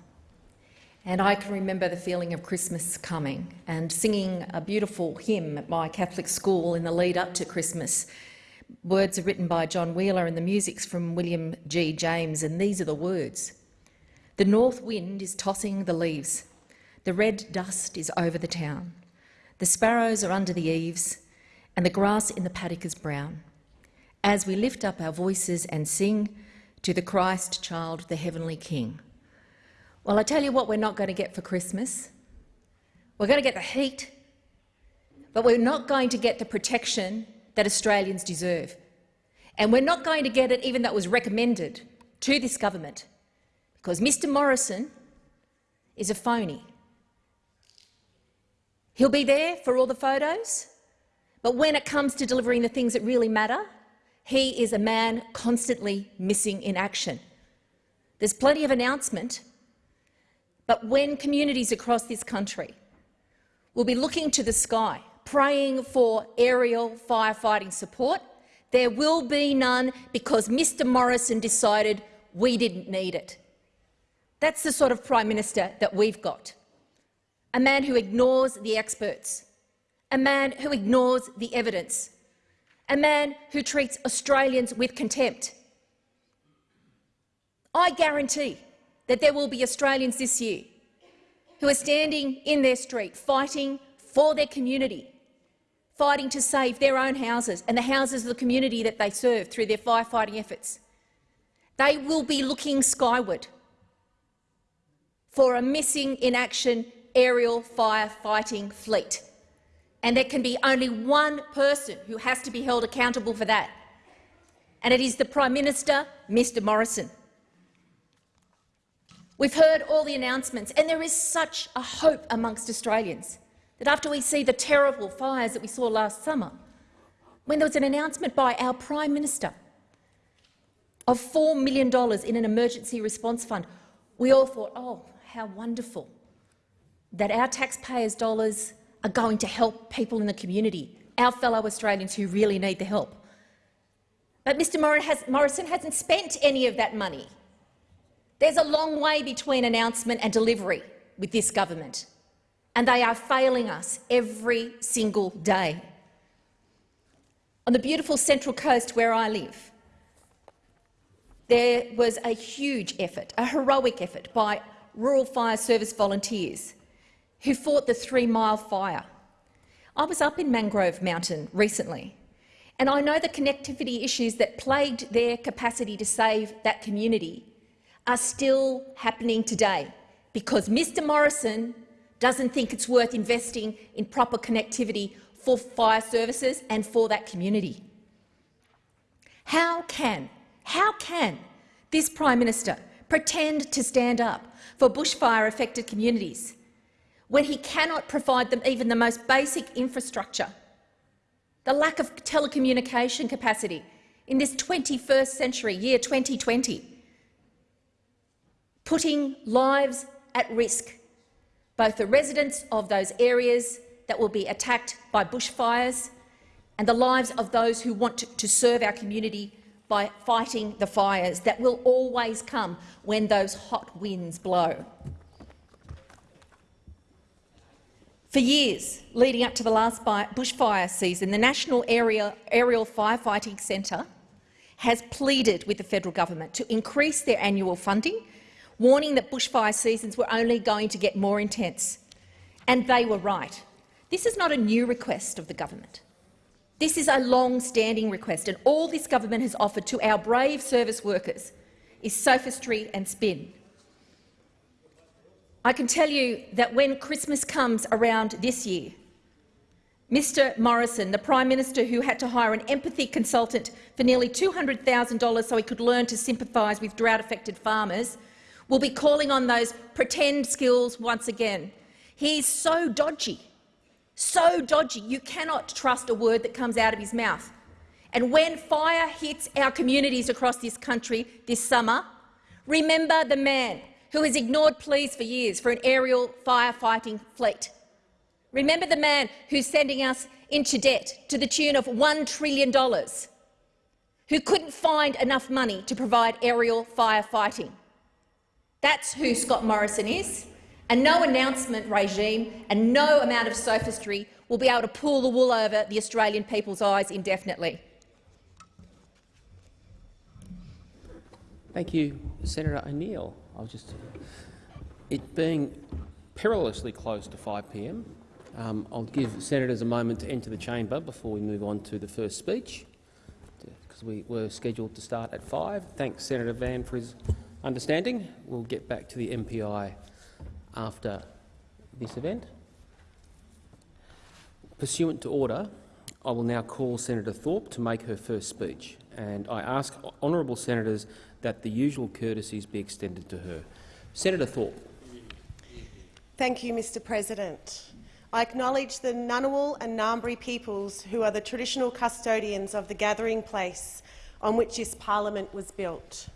And I can remember the feeling of Christmas coming and singing a beautiful hymn at my Catholic school in the lead up to Christmas. Words are written by John Wheeler and the music's from William G. James, and these are the words. The north wind is tossing the leaves. The red dust is over the town. The sparrows are under the eaves, and the grass in the paddock is brown. As we lift up our voices and sing to the Christ child, the heavenly King. Well, I tell you what we're not going to get for Christmas. We're going to get the heat, but we're not going to get the protection that Australians deserve. And we're not going to get it even though it was recommended to this government, because Mr Morrison is a phony. He'll be there for all the photos, but when it comes to delivering the things that really matter, he is a man constantly missing in action. There's plenty of announcement, but when communities across this country will be looking to the sky, praying for aerial firefighting support, there will be none because Mr Morrison decided we didn't need it. That's the sort of Prime Minister that we've got a man who ignores the experts, a man who ignores the evidence, a man who treats Australians with contempt. I guarantee that there will be Australians this year who are standing in their street fighting for their community, fighting to save their own houses and the houses of the community that they serve through their firefighting efforts. They will be looking skyward for a missing in action aerial firefighting fleet. And there can be only one person who has to be held accountable for that, and it is the Prime Minister, Mr Morrison. We've heard all the announcements, and there is such a hope amongst Australians that after we see the terrible fires that we saw last summer, when there was an announcement by our Prime Minister of $4 million in an emergency response fund, we all thought, oh, how wonderful that our taxpayers' dollars are going to help people in the community, our fellow Australians who really need the help. But Mr Morrison hasn't spent any of that money. There's a long way between announcement and delivery with this government, and they are failing us every single day. On the beautiful Central Coast where I live, there was a huge effort, a heroic effort by Rural Fire Service volunteers who fought the Three Mile Fire. I was up in Mangrove Mountain recently, and I know the connectivity issues that plagued their capacity to save that community are still happening today because Mr Morrison doesn't think it's worth investing in proper connectivity for fire services and for that community. How can, how can this Prime Minister pretend to stand up for bushfire-affected communities when he cannot provide them even the most basic infrastructure, the lack of telecommunication capacity in this 21st century, year 2020, putting lives at risk, both the residents of those areas that will be attacked by bushfires and the lives of those who want to, serve our community by fighting the fires that will always come when those hot winds blow. For years leading up to the last bushfire season, the National Aerial, Firefighting Centre has pleaded with the federal government to increase their annual funding, warning that bushfire seasons were only going to get more intense. And they were right. This is not a new request of the government. This is a long-standing request, and all this government has offered to our brave service workers is sophistry and spin. I can tell you that when Christmas comes around this year, Mr Morrison, the Prime Minister who had to hire an empathy consultant for nearly $200,000 so he could learn to sympathise with drought-affected farmers, will be calling on those pretend skills once again. He's so dodgy so dodgy you cannot trust a word that comes out of his mouth. And when fire hits our communities across this country this summer, remember the man who has ignored pleas for years for an aerial firefighting fleet. Remember the man who's sending us into debt to the tune of $1 trillion, who couldn't find enough money to provide aerial firefighting. That's who Scott Morrison is and no announcement regime and no amount of sophistry will be able to pull the wool over the Australian people's eyes indefinitely. Thank you, Senator O'Neill. I was just it being perilously close to 5 p.m. Um, I'll give senators a moment to enter the chamber before we move on to the first speech, because we were scheduled to start at 5. Thanks, Senator Van, for his understanding. We'll get back to the MPI after this event. Pursuant to order, I will now call Senator Thorpe to make her first speech, and I ask honourable senators that the usual courtesies be extended to her. Senator Thorpe. Thank you, Mr President. I acknowledge the Ngunnawal and Ngambri peoples who are the traditional custodians of the gathering place on which this parliament was built.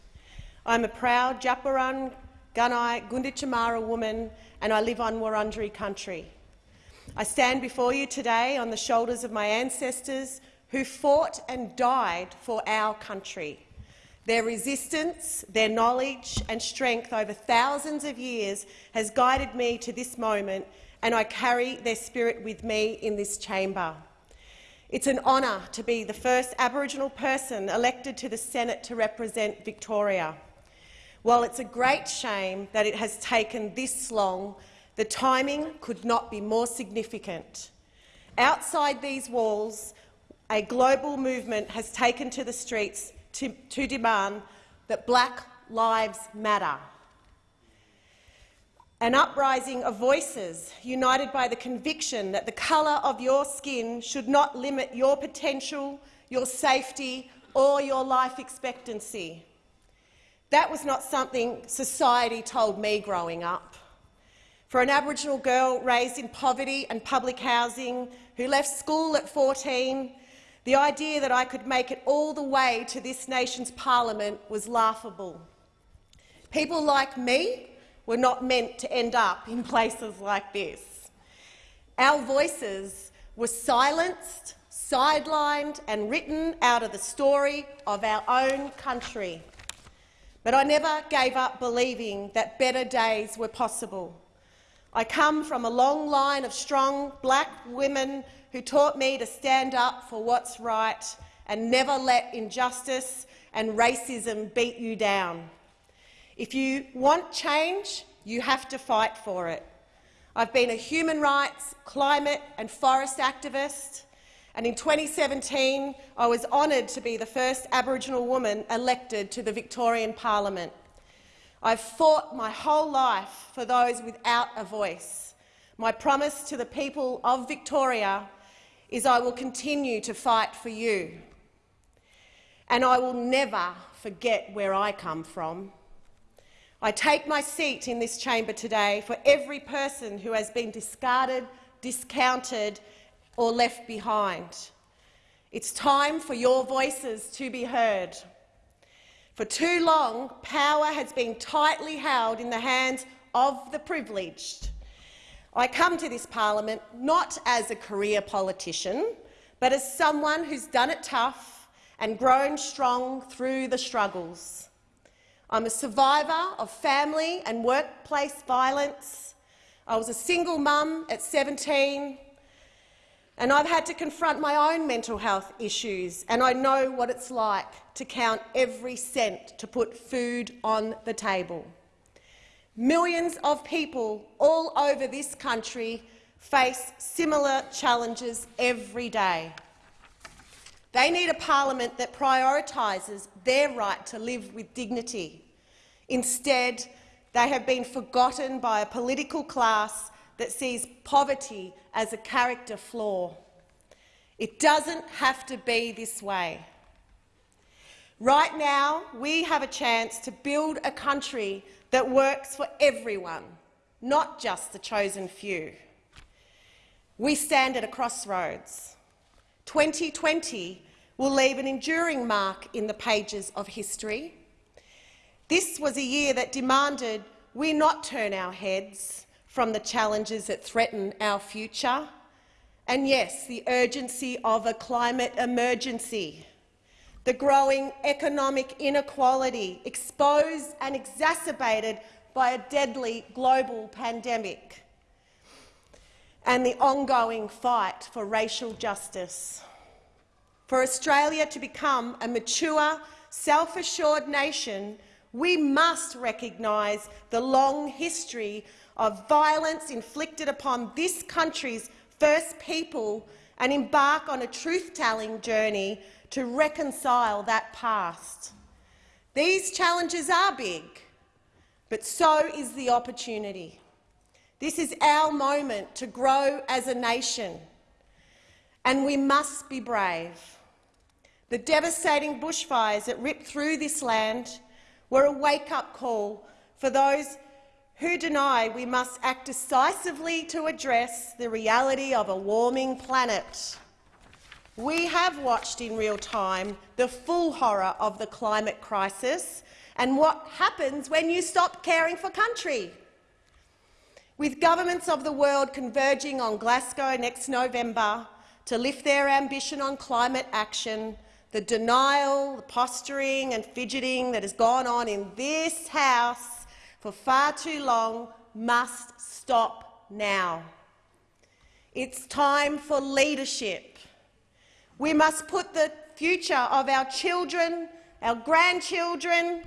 I am a proud Djab Wurrung Gunai Gunditjmara woman, and I live on Wurundjeri country. I stand before you today on the shoulders of my ancestors who fought and died for our country. Their resistance, their knowledge and strength over thousands of years has guided me to this moment, and I carry their spirit with me in this chamber. It's an honour to be the first Aboriginal person elected to the Senate to represent Victoria. While it's a great shame that it has taken this long, the timing could not be more significant. Outside these walls, a global movement has taken to the streets to, to demand that black lives matter. An uprising of voices united by the conviction that the colour of your skin should not limit your potential, your safety or your life expectancy. That was not something society told me growing up. For an Aboriginal girl raised in poverty and public housing, who left school at 14, the idea that I could make it all the way to this nation's parliament was laughable. People like me were not meant to end up in places like this. Our voices were silenced, sidelined and written out of the story of our own country. But I never gave up believing that better days were possible. I come from a long line of strong black women who taught me to stand up for what's right and never let injustice and racism beat you down. If you want change, you have to fight for it. I've been a human rights, climate and forest activist and in 2017 I was honoured to be the first Aboriginal woman elected to the Victorian Parliament. I've fought my whole life for those without a voice. My promise to the people of Victoria is I will continue to fight for you. And I will never forget where I come from. I take my seat in this chamber today for every person who has been discarded, discounted or left behind. It's time for your voices to be heard. For too long, power has been tightly held in the hands of the privileged. I come to this parliament not as a career politician, but as someone who's done it tough and grown strong through the struggles. I'm a survivor of family and workplace violence, I was a single mum at 17, and I've had to confront my own mental health issues, and I know what it's like to count every cent to put food on the table. Millions of people all over this country face similar challenges every day. They need a parliament that prioritises their right to live with dignity. Instead, they have been forgotten by a political class that sees poverty as a character flaw. It doesn't have to be this way. Right now, we have a chance to build a country that works for everyone, not just the chosen few. We stand at a crossroads. 2020 will leave an enduring mark in the pages of history. This was a year that demanded we not turn our heads from the challenges that threaten our future, and yes, the urgency of a climate emergency, the growing economic inequality exposed and exacerbated by a deadly global pandemic, and the ongoing fight for racial justice. For Australia to become a mature, self-assured nation, we must recognise the long history of violence inflicted upon this country's first people and embark on a truth-telling journey to reconcile that past. These challenges are big, but so is the opportunity. This is our moment to grow as a nation, and we must be brave. The devastating bushfires that ripped through this land were a wake-up call for those who deny we must act decisively to address the reality of a warming planet. We have watched in real time the full horror of the climate crisis and what happens when you stop caring for country. With governments of the world converging on Glasgow next November to lift their ambition on climate action, the denial, the posturing and fidgeting that has gone on in this House for far too long must stop now. It's time for leadership. We must put the future of our children, our grandchildren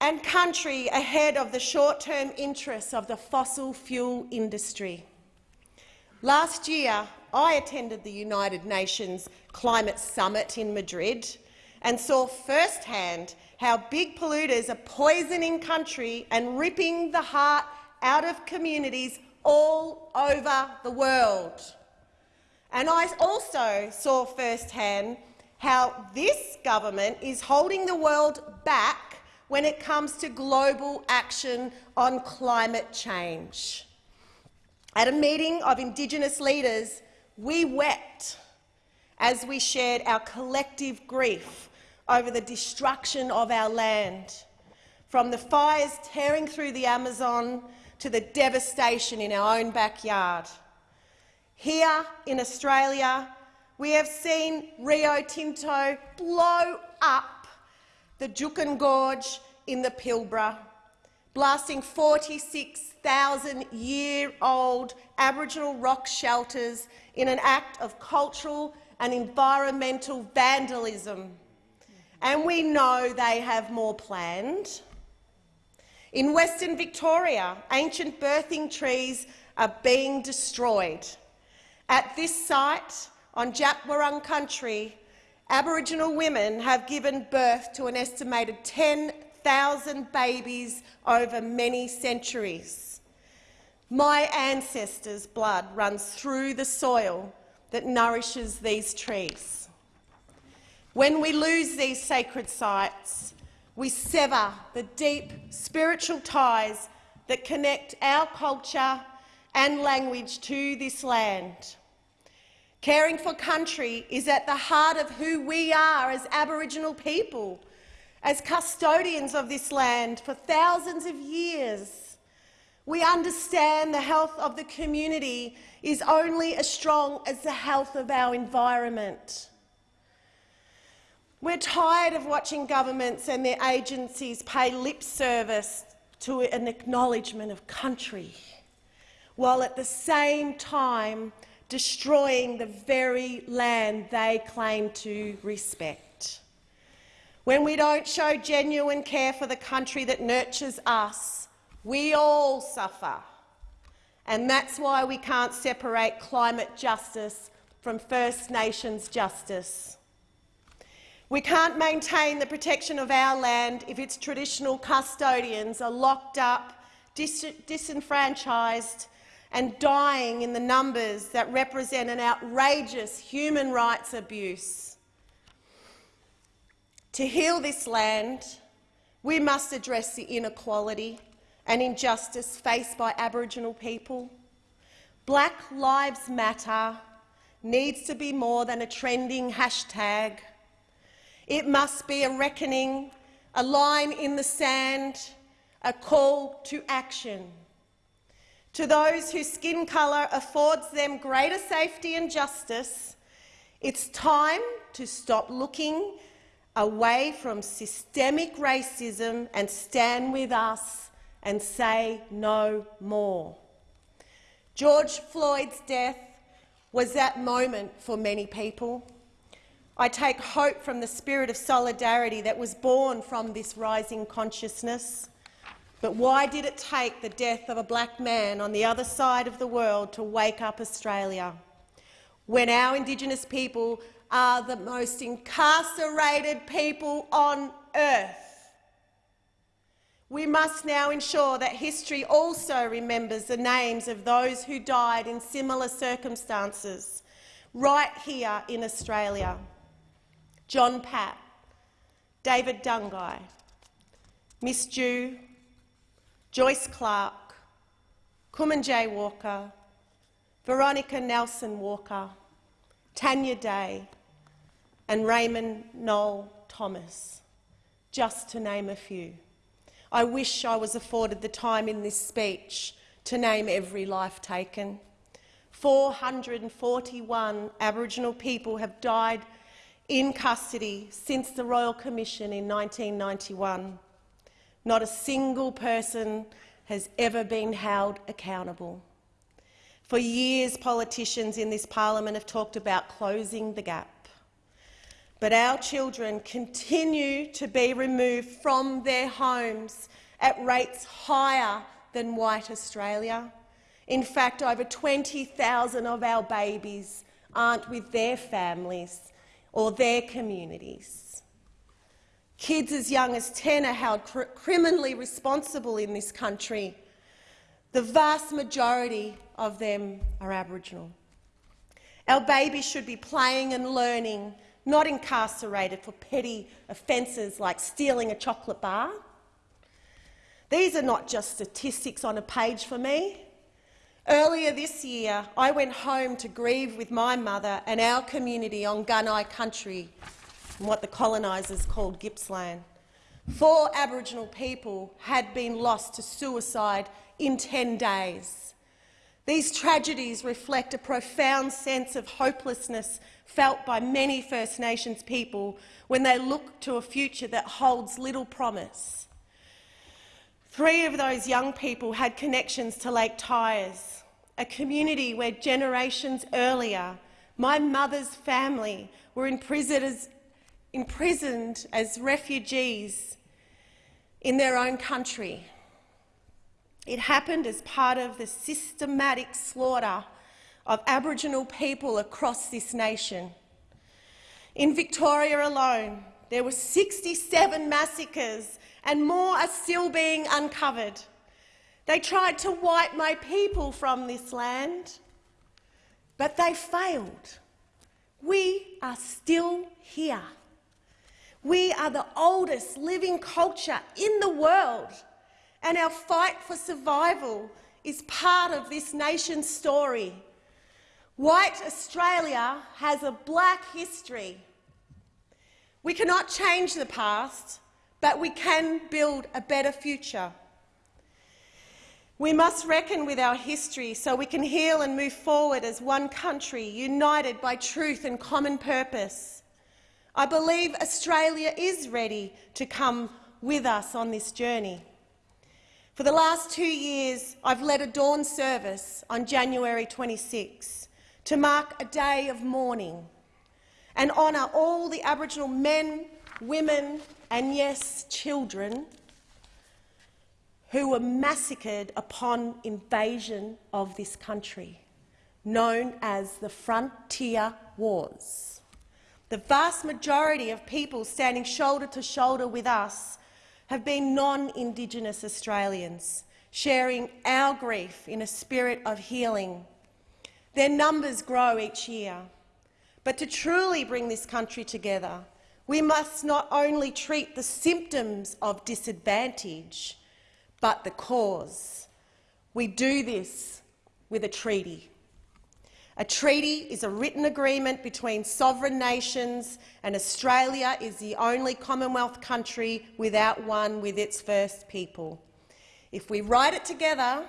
and country ahead of the short-term interests of the fossil fuel industry. Last year, I attended the United Nations Climate Summit in Madrid and saw firsthand how big polluters are poisoning country and ripping the heart out of communities all over the world. And I also saw firsthand how this government is holding the world back when it comes to global action on climate change. At a meeting of Indigenous leaders, we wept as we shared our collective grief over the destruction of our land, from the fires tearing through the Amazon to the devastation in our own backyard. Here in Australia, we have seen Rio Tinto blow up the Juukan Gorge in the Pilbara, blasting 46,000-year-old Aboriginal rock shelters in an act of cultural and environmental vandalism. And we know they have more planned. In Western Victoria, ancient birthing trees are being destroyed. At this site, on Djab Wurrung country, Aboriginal women have given birth to an estimated 10,000 babies over many centuries. My ancestors' blood runs through the soil that nourishes these trees. When we lose these sacred sites, we sever the deep spiritual ties that connect our culture and language to this land. Caring for country is at the heart of who we are as Aboriginal people, as custodians of this land for thousands of years. We understand the health of the community is only as strong as the health of our environment. We're tired of watching governments and their agencies pay lip service to an acknowledgement of country. while at the same time destroying the very land they claim to respect. When we don't show genuine care for the country that nurtures us, we all suffer. And that's why we can't separate climate justice from First Nations justice. We can't maintain the protection of our land if its traditional custodians are locked up, dis disenfranchised and dying in the numbers that represent an outrageous human rights abuse. To heal this land, we must address the inequality and injustice faced by Aboriginal people. Black Lives Matter needs to be more than a trending hashtag. It must be a reckoning, a line in the sand, a call to action. To those whose skin colour affords them greater safety and justice, it's time to stop looking away from systemic racism and stand with us and say no more. George Floyd's death was that moment for many people. I take hope from the spirit of solidarity that was born from this rising consciousness. But why did it take the death of a black man on the other side of the world to wake up Australia? When our Indigenous people are the most incarcerated people on earth. We must now ensure that history also remembers the names of those who died in similar circumstances right here in Australia. John Pat, David Dungay, Miss Dhu, Joyce Clark, Kumanjayi Walker, Veronica Nelson Walker, Tanya Day and Raymond Noel Thomas, just to name a few. I wish I was afforded the time in this speech to name every life taken. 441 Aboriginal people have died in custody since the Royal Commission in 1991. Not a single person has ever been held accountable. For years, politicians in this parliament have talked about closing the gap. But our children continue to be removed from their homes at rates higher than white Australia. In fact, over 20,000 of our babies aren't with their families or their communities. Kids as young as 10 are held cr criminally responsible in this country. The vast majority of them are Aboriginal. Our babies should be playing and learning, not incarcerated for petty offences like stealing a chocolate bar. These are not just statistics on a page for me. Earlier this year, I went home to grieve with my mother and our community on Gunai country, in what the colonisers called Gippsland. Four Aboriginal people had been lost to suicide in 10 days. These tragedies reflect a profound sense of hopelessness felt by many First Nations people when they look to a future that holds little promise. Three of those young people had connections to Lake Tyers, a community where generations earlier my mother's family were imprisoned as, imprisoned as refugees in their own country. It happened as part of the systematic slaughter of Aboriginal people across this nation. In Victoria alone, there were 67 massacres and more are still being uncovered. They tried to wipe my people from this land, but they failed. We are still here. We are the oldest living culture in the world and our fight for survival is part of this nation's story. White Australia has a black history. We cannot change the past, but we can build a better future. We must reckon with our history so we can heal and move forward as one country, united by truth and common purpose. I believe Australia is ready to come with us on this journey. For the last two years, I've led a dawn service on January 26 to mark a day of mourning and honour all the Aboriginal men, women and, yes, children who were massacred upon invasion of this country, known as the Frontier Wars. The vast majority of people standing shoulder to shoulder with us have been non-Indigenous Australians, sharing our grief in a spirit of healing. Their numbers grow each year. But to truly bring this country together, we must not only treat the symptoms of disadvantage, but the cause. We do this with a treaty. A treaty is a written agreement between sovereign nations, and Australia is the only Commonwealth country without one with its first people. If we write it together,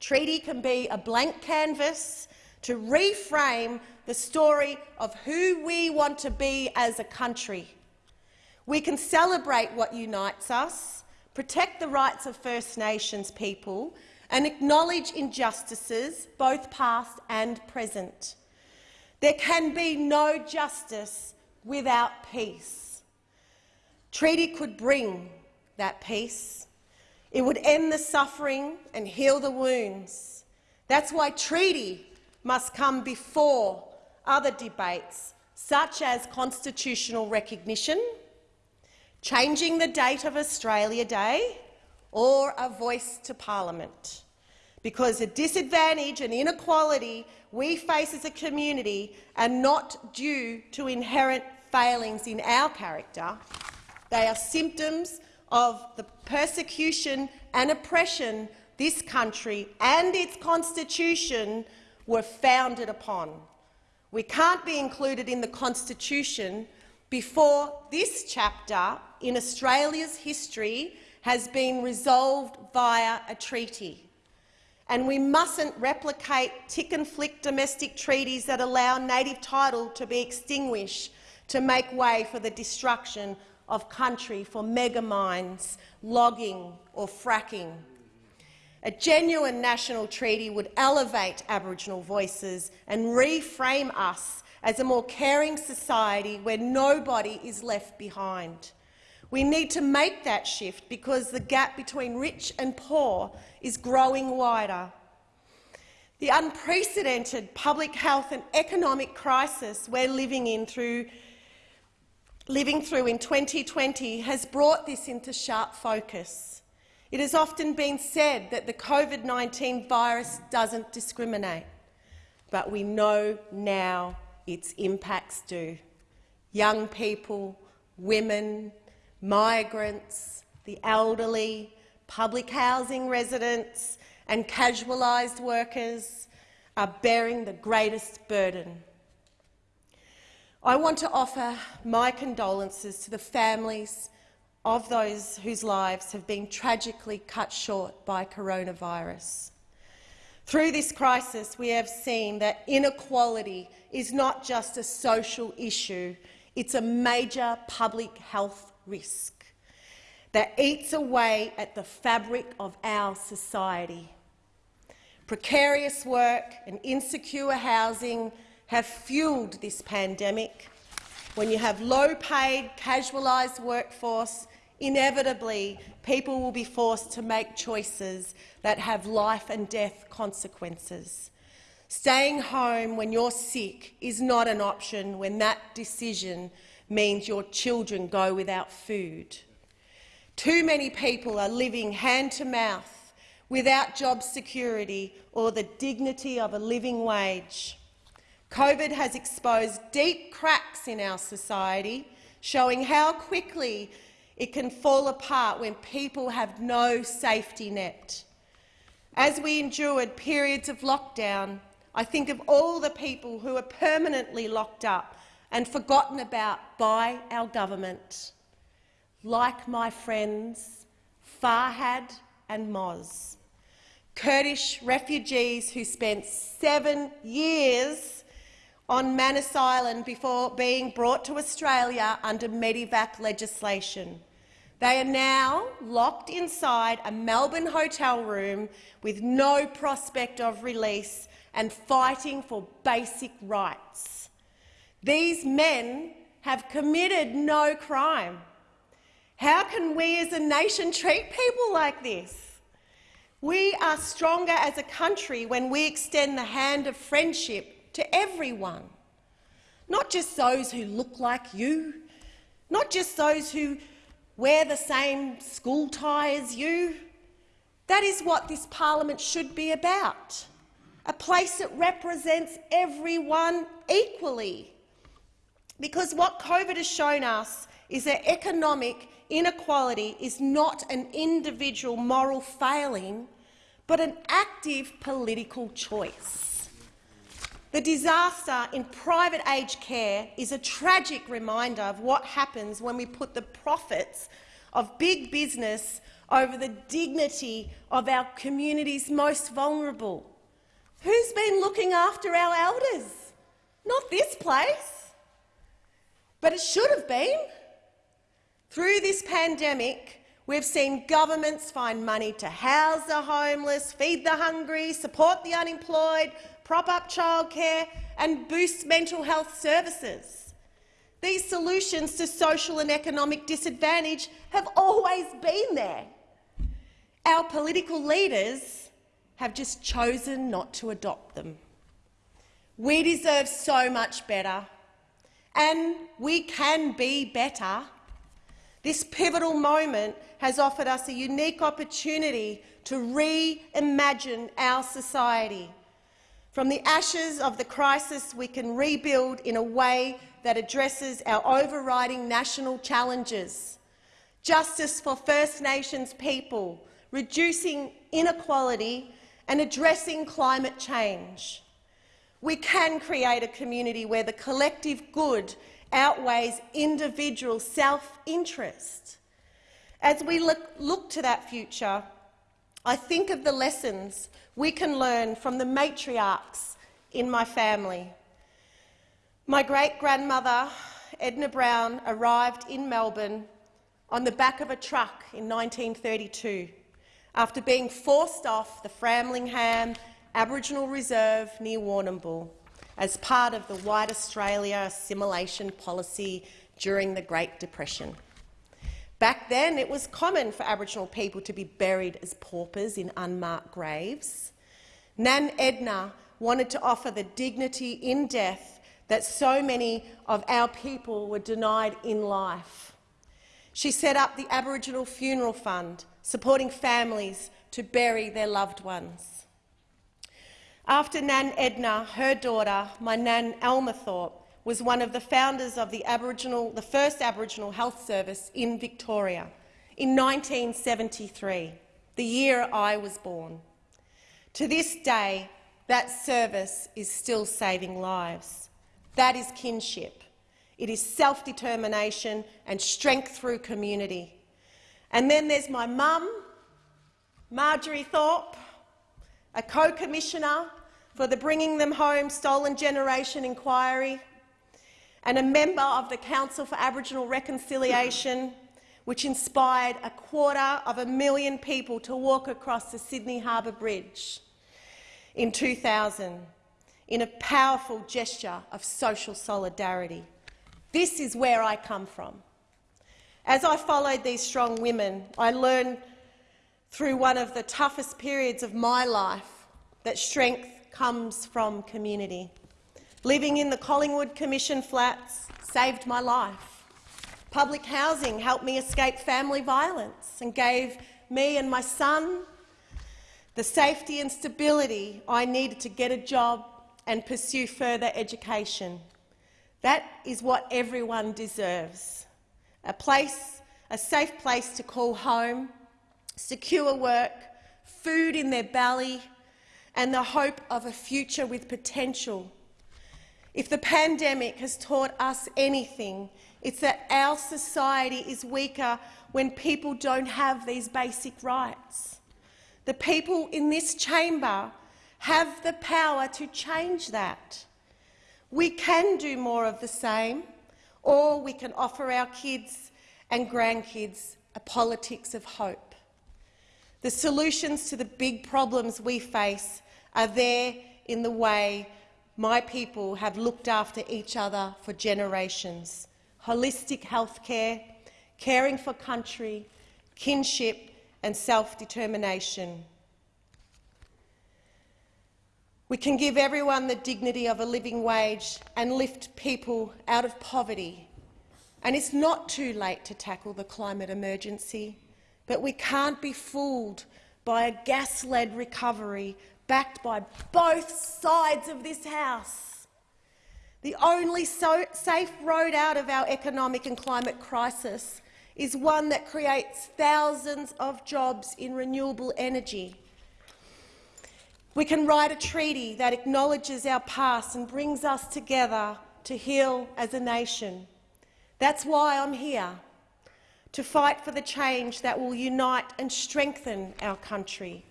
treaty can be a blank canvas to reframe the story of who we want to be as a country. We can celebrate what unites us, protect the rights of First Nations people and acknowledge injustices, both past and present. There can be no justice without peace. Treaty could bring that peace. It would end the suffering and heal the wounds. That's why treaty must come before other debates, such as constitutional recognition, changing the date of Australia Day, or a voice to parliament. Because the disadvantage and inequality we face as a community are not due to inherent failings in our character. They are symptoms of the persecution and oppression this country and its constitution were founded upon. We can't be included in the constitution before this chapter in Australia's history has been resolved via a treaty. And we mustn't replicate tick and flick domestic treaties that allow native title to be extinguished to make way for the destruction of country for mega mines, logging or fracking. A genuine national treaty would elevate Aboriginal voices and reframe us as a more caring society where nobody is left behind. We need to make that shift because the gap between rich and poor is growing wider. The unprecedented public health and economic crisis we're living in through living through in 2020 has brought this into sharp focus. It has often been said that the COVID-19 virus doesn't discriminate, but we know now its impacts do. Young people, women, migrants, the elderly, public housing residents and casualised workers are bearing the greatest burden. I want to offer my condolences to the families of those whose lives have been tragically cut short by coronavirus. Through this crisis, we have seen that inequality is not just a social issue, it's a major public health risk that eats away at the fabric of our society. Precarious work and insecure housing have fuelled this pandemic. When you have low-paid, casualised workforce, inevitably people will be forced to make choices that have life and death consequences. Staying home when you're sick is not an option when that decision means your children go without food. Too many people are living hand-to-mouth without job security or the dignity of a living wage. COVID has exposed deep cracks in our society, showing how quickly it can fall apart when people have no safety net. As we endured periods of lockdown, I think of all the people who are permanently locked up and forgotten about by our government, like my friends Farhad and Moz, Kurdish refugees who spent seven years on Manus Island before being brought to Australia under Medevac legislation. They are now locked inside a Melbourne hotel room with no prospect of release and fighting for basic rights. These men have committed no crime. How can we as a nation treat people like this? We are stronger as a country when we extend the hand of friendship to everyone, not just those who look like you, not just those who wear the same school tie as you. That is what this parliament should be about, a place that represents everyone equally. Because what COVID has shown us is that economic inequality is not an individual moral failing, but an active political choice. The disaster in private aged care is a tragic reminder of what happens when we put the profits of big business over the dignity of our community's most vulnerable. Who's been looking after our elders? Not this place. But it should have been. Through this pandemic, we've seen governments find money to house the homeless, feed the hungry, support the unemployed, prop up childcare and boost mental health services. These solutions to social and economic disadvantage have always been there. Our political leaders have just chosen not to adopt them. We deserve so much better, and we can be better. This pivotal moment has offered us a unique opportunity to reimagine our society. From the ashes of the crisis, we can rebuild in a way that addresses our overriding national challenges. Justice for First Nations people, reducing inequality and addressing climate change. We can create a community where the collective good outweighs individual self-interest. As we look, look to that future, I think of the lessons we can learn from the matriarchs in my family. My great-grandmother, Edna Brown, arrived in Melbourne on the back of a truck in 1932 after being forced off the Framlingham Aboriginal Reserve near Warrnambool as part of the White Australia assimilation policy during the Great Depression. Back then, it was common for Aboriginal people to be buried as paupers in unmarked graves. Nan Edna wanted to offer the dignity in death that so many of our people were denied in life. She set up the Aboriginal Funeral Fund, supporting families to bury their loved ones. After Nan Edna, her daughter, my Nan Alma Thorpe, was one of the founders of the, Aboriginal, the first Aboriginal Health Service in Victoria in 1973, the year I was born. To this day, that service is still saving lives. That is kinship. It is self-determination and strength through community. And then there's my mum, Marjorie Thorpe, a co-commissioner for the Bringing Them Home Stolen Generation inquiry, and a member of the Council for Aboriginal Reconciliation, which inspired a quarter of a million people to walk across the Sydney Harbour Bridge in 2000 in a powerful gesture of social solidarity. This is where I come from. As I followed these strong women, I learned through one of the toughest periods of my life that strength comes from community. Living in the Collingwood Commission flats saved my life. Public housing helped me escape family violence and gave me and my son the safety and stability I needed to get a job and pursue further education. That is what everyone deserves. A place, a safe place to call home, secure work, food in their belly, and the hope of a future with potential if the pandemic has taught us anything, it's that our society is weaker when people don't have these basic rights. The people in this chamber have the power to change that. We can do more of the same, or we can offer our kids and grandkids a politics of hope. The solutions to the big problems we face are there in the way my people have looked after each other for generations. Holistic health care, caring for country, kinship and self-determination. We can give everyone the dignity of a living wage and lift people out of poverty. And it's not too late to tackle the climate emergency, but we can't be fooled by a gas-led recovery backed by both sides of this House. The only so safe road out of our economic and climate crisis is one that creates thousands of jobs in renewable energy. We can write a treaty that acknowledges our past and brings us together to heal as a nation. That's why I'm here, to fight for the change that will unite and strengthen our country.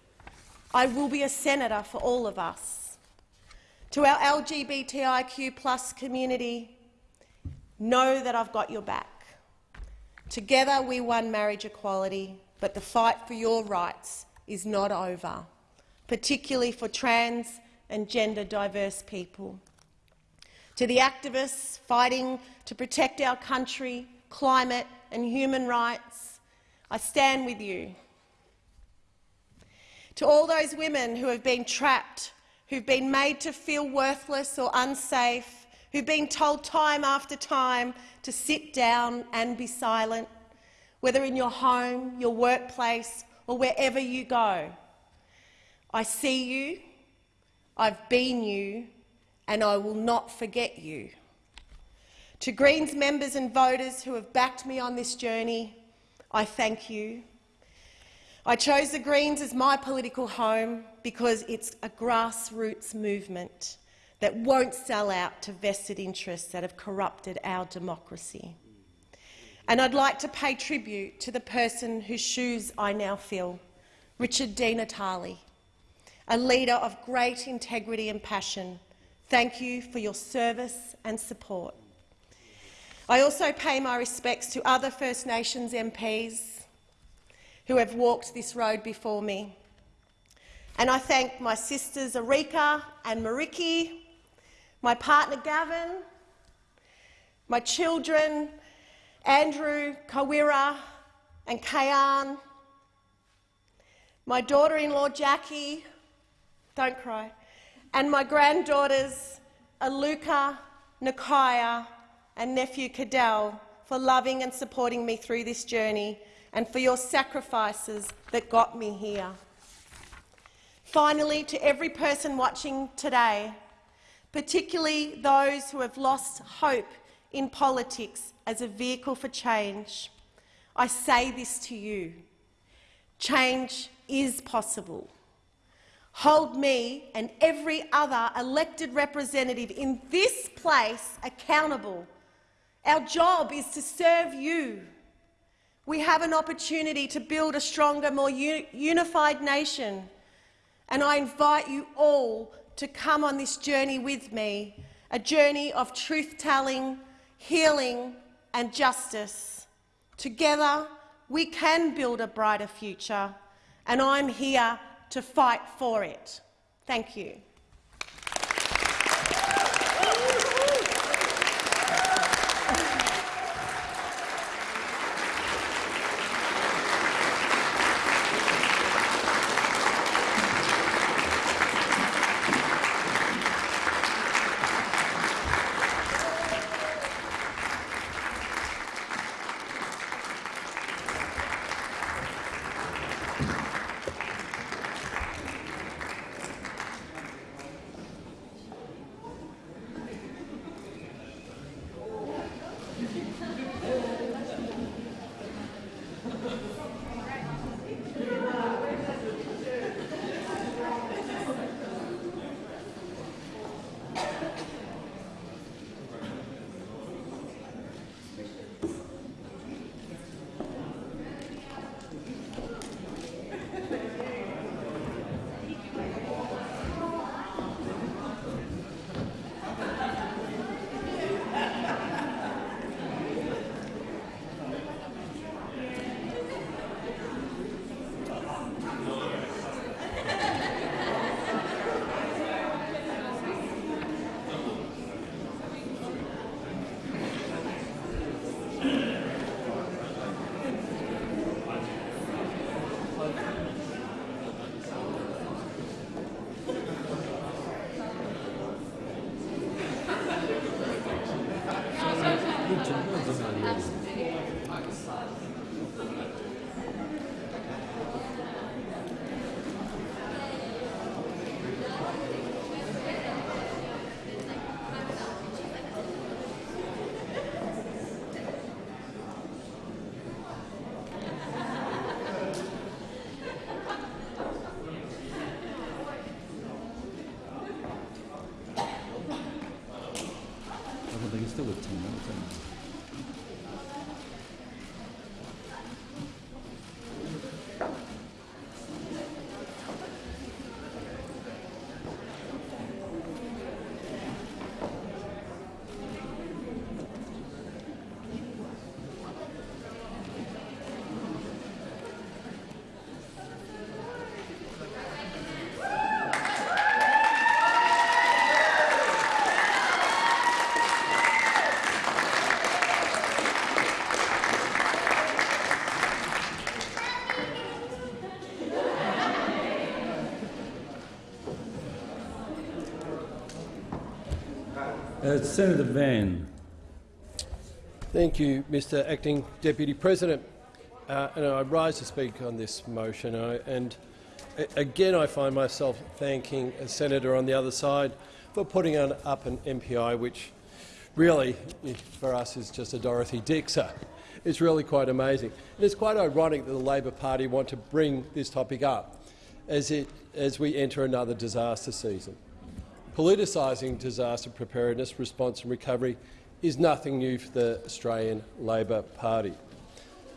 I will be a senator for all of us. To our LGBTIQ plus community, know that I've got your back. Together we won marriage equality, but the fight for your rights is not over, particularly for trans and gender diverse people. To the activists fighting to protect our country, climate and human rights, I stand with you. To all those women who have been trapped, who've been made to feel worthless or unsafe, who've been told time after time to sit down and be silent, whether in your home, your workplace or wherever you go. I see you, I've been you, and I will not forget you. To Greens members and voters who have backed me on this journey, I thank you. I chose the Greens as my political home because it's a grassroots movement that won't sell out to vested interests that have corrupted our democracy. And I'd like to pay tribute to the person whose shoes I now fill, Richard Di Natale, a leader of great integrity and passion. Thank you for your service and support. I also pay my respects to other First Nations MPs who have walked this road before me. And I thank my sisters Arika and Mariki, my partner Gavin, my children Andrew, Kawira and Kayan, my daughter-in-law Jackie, don't cry, and my granddaughters Aluka, Nakaya and nephew Cadell for loving and supporting me through this journey and for your sacrifices that got me here. Finally, to every person watching today, particularly those who have lost hope in politics as a vehicle for change, I say this to you. Change is possible. Hold me and every other elected representative in this place accountable. Our job is to serve you we have an opportunity to build a stronger, more unified nation. And I invite you all to come on this journey with me, a journey of truth-telling, healing and justice. Together, we can build a brighter future, and I'm here to fight for it. Thank you. Uh, Senator Van. Thank you, Mr Acting Deputy President. Uh, and I rise to speak on this motion. I, and again, I find myself thanking a senator on the other side for putting on, up an MPI which really, for us, is just a Dorothy Dixer. It's really quite amazing. And it's quite ironic that the Labor Party want to bring this topic up as, it, as we enter another disaster season. Politicising disaster preparedness, response and recovery is nothing new for the Australian Labor Party.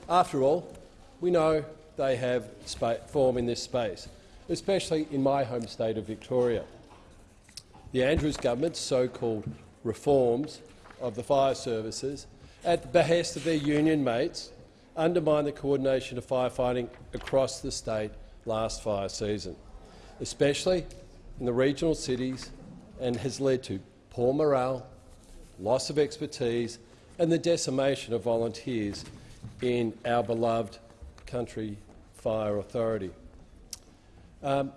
After all, we know they have form in this space, especially in my home state of Victoria. The Andrews government's so-called reforms of the fire services, at the behest of their union mates, undermined the coordination of firefighting across the state last fire season, especially in the regional cities, and has led to poor morale, loss of expertise and the decimation of volunteers in our beloved country fire authority. Um,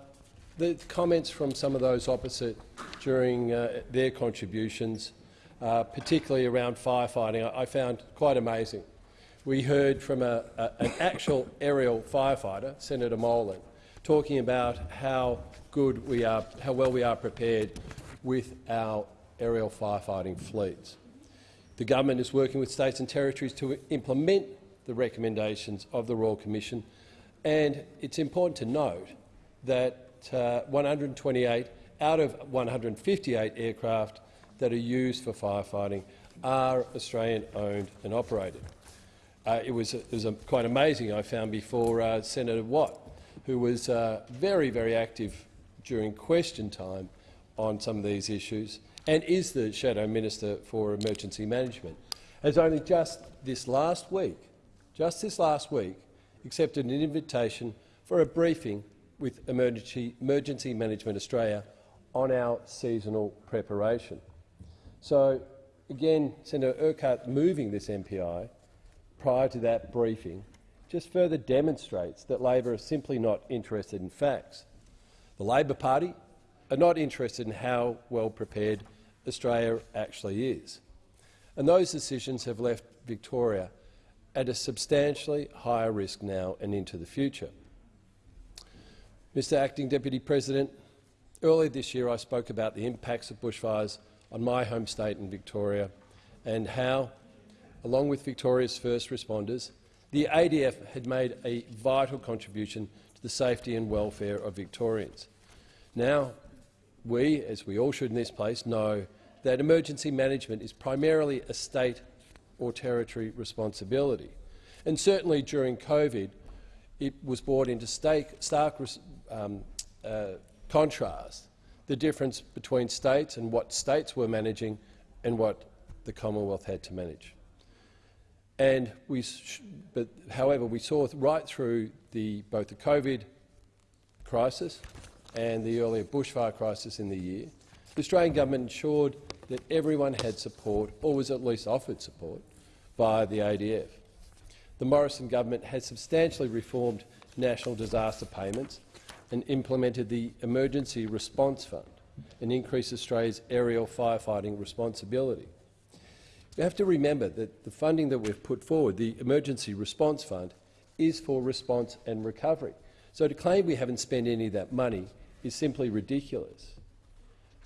the comments from some of those opposite during uh, their contributions, uh, particularly around firefighting, I, I, found quite amazing. We heard from a, a, an actual aerial firefighter, Senator Molan, talking about how good we are, how well we are prepared with our aerial firefighting fleets. The government is working with states and territories to implement the recommendations of the Royal Commission, and it's important to note that uh, 128 out of 158 aircraft that are used for firefighting are Australian-owned and operated. Uh, it was, it was a, quite amazing, I found, before uh, Senator Watt, who was uh, very, very active during question time on some of these issues and is the Shadow Minister for Emergency Management, has only just this last week, just this last week, accepted an invitation for a briefing with Emergency, Emergency Management Australia on our seasonal preparation. So, again, Senator Urquhart moving this MPI prior to that briefing just further demonstrates that Labor is simply not interested in facts. The Labor Party are not interested in how well prepared Australia actually is. And those decisions have left Victoria at a substantially higher risk now and into the future. Mr Acting Deputy President, earlier this year I spoke about the impacts of bushfires on my home state in Victoria and how, along with Victoria's first responders, the ADF had made a vital contribution to the safety and welfare of Victorians. Now, we, as we all should in this place, know that emergency management is primarily a state or territory responsibility. And certainly during COVID, it was brought into stark um, uh, contrast the difference between states and what states were managing and what the Commonwealth had to manage. And we, but however, we saw right through the, both the COVID crisis and the earlier bushfire crisis in the year, the Australian government ensured that everyone had support, or was at least offered support, by the ADF. The Morrison government has substantially reformed national disaster payments and implemented the Emergency Response Fund and increased Australia's aerial firefighting responsibility. You have to remember that the funding that we've put forward, the Emergency Response Fund, is for response and recovery. So to claim we haven't spent any of that money is simply ridiculous.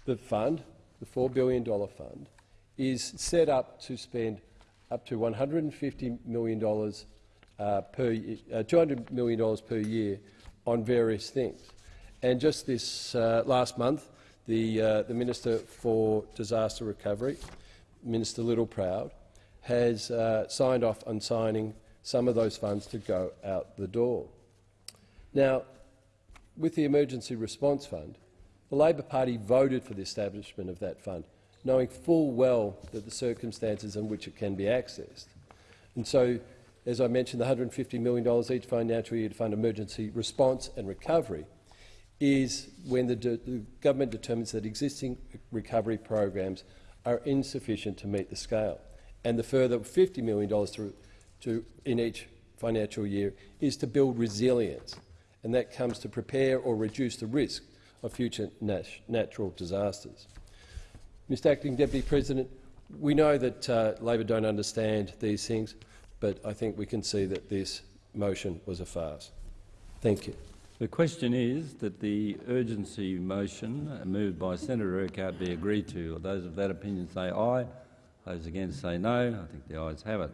The fund, the $4 billion fund, is set up to spend up to $150 million uh, per uh, $200 million per year on various things. And just this uh, last month, the, uh, the Minister for Disaster Recovery, Minister Littleproud, has uh, signed off on signing some of those funds to go out the door. Now, with the Emergency Response Fund, the Labor Party voted for the establishment of that fund, knowing full well that the circumstances in which it can be accessed. And so, as I mentioned, the $150 million each financial year to fund emergency response and recovery is when the, the government determines that existing recovery programs are insufficient to meet the scale. And the further $50 million to, to, in each financial year is to build resilience and that comes to prepare or reduce the risk of future nat natural disasters. Mr Acting Deputy President, we know that uh, Labor don't understand these things, but I think we can see that this motion was a farce. Thank you. The question is that the urgency motion moved by Senator Urquhart be agreed to. Those of that opinion say aye. Those against say no. I think the ayes have it.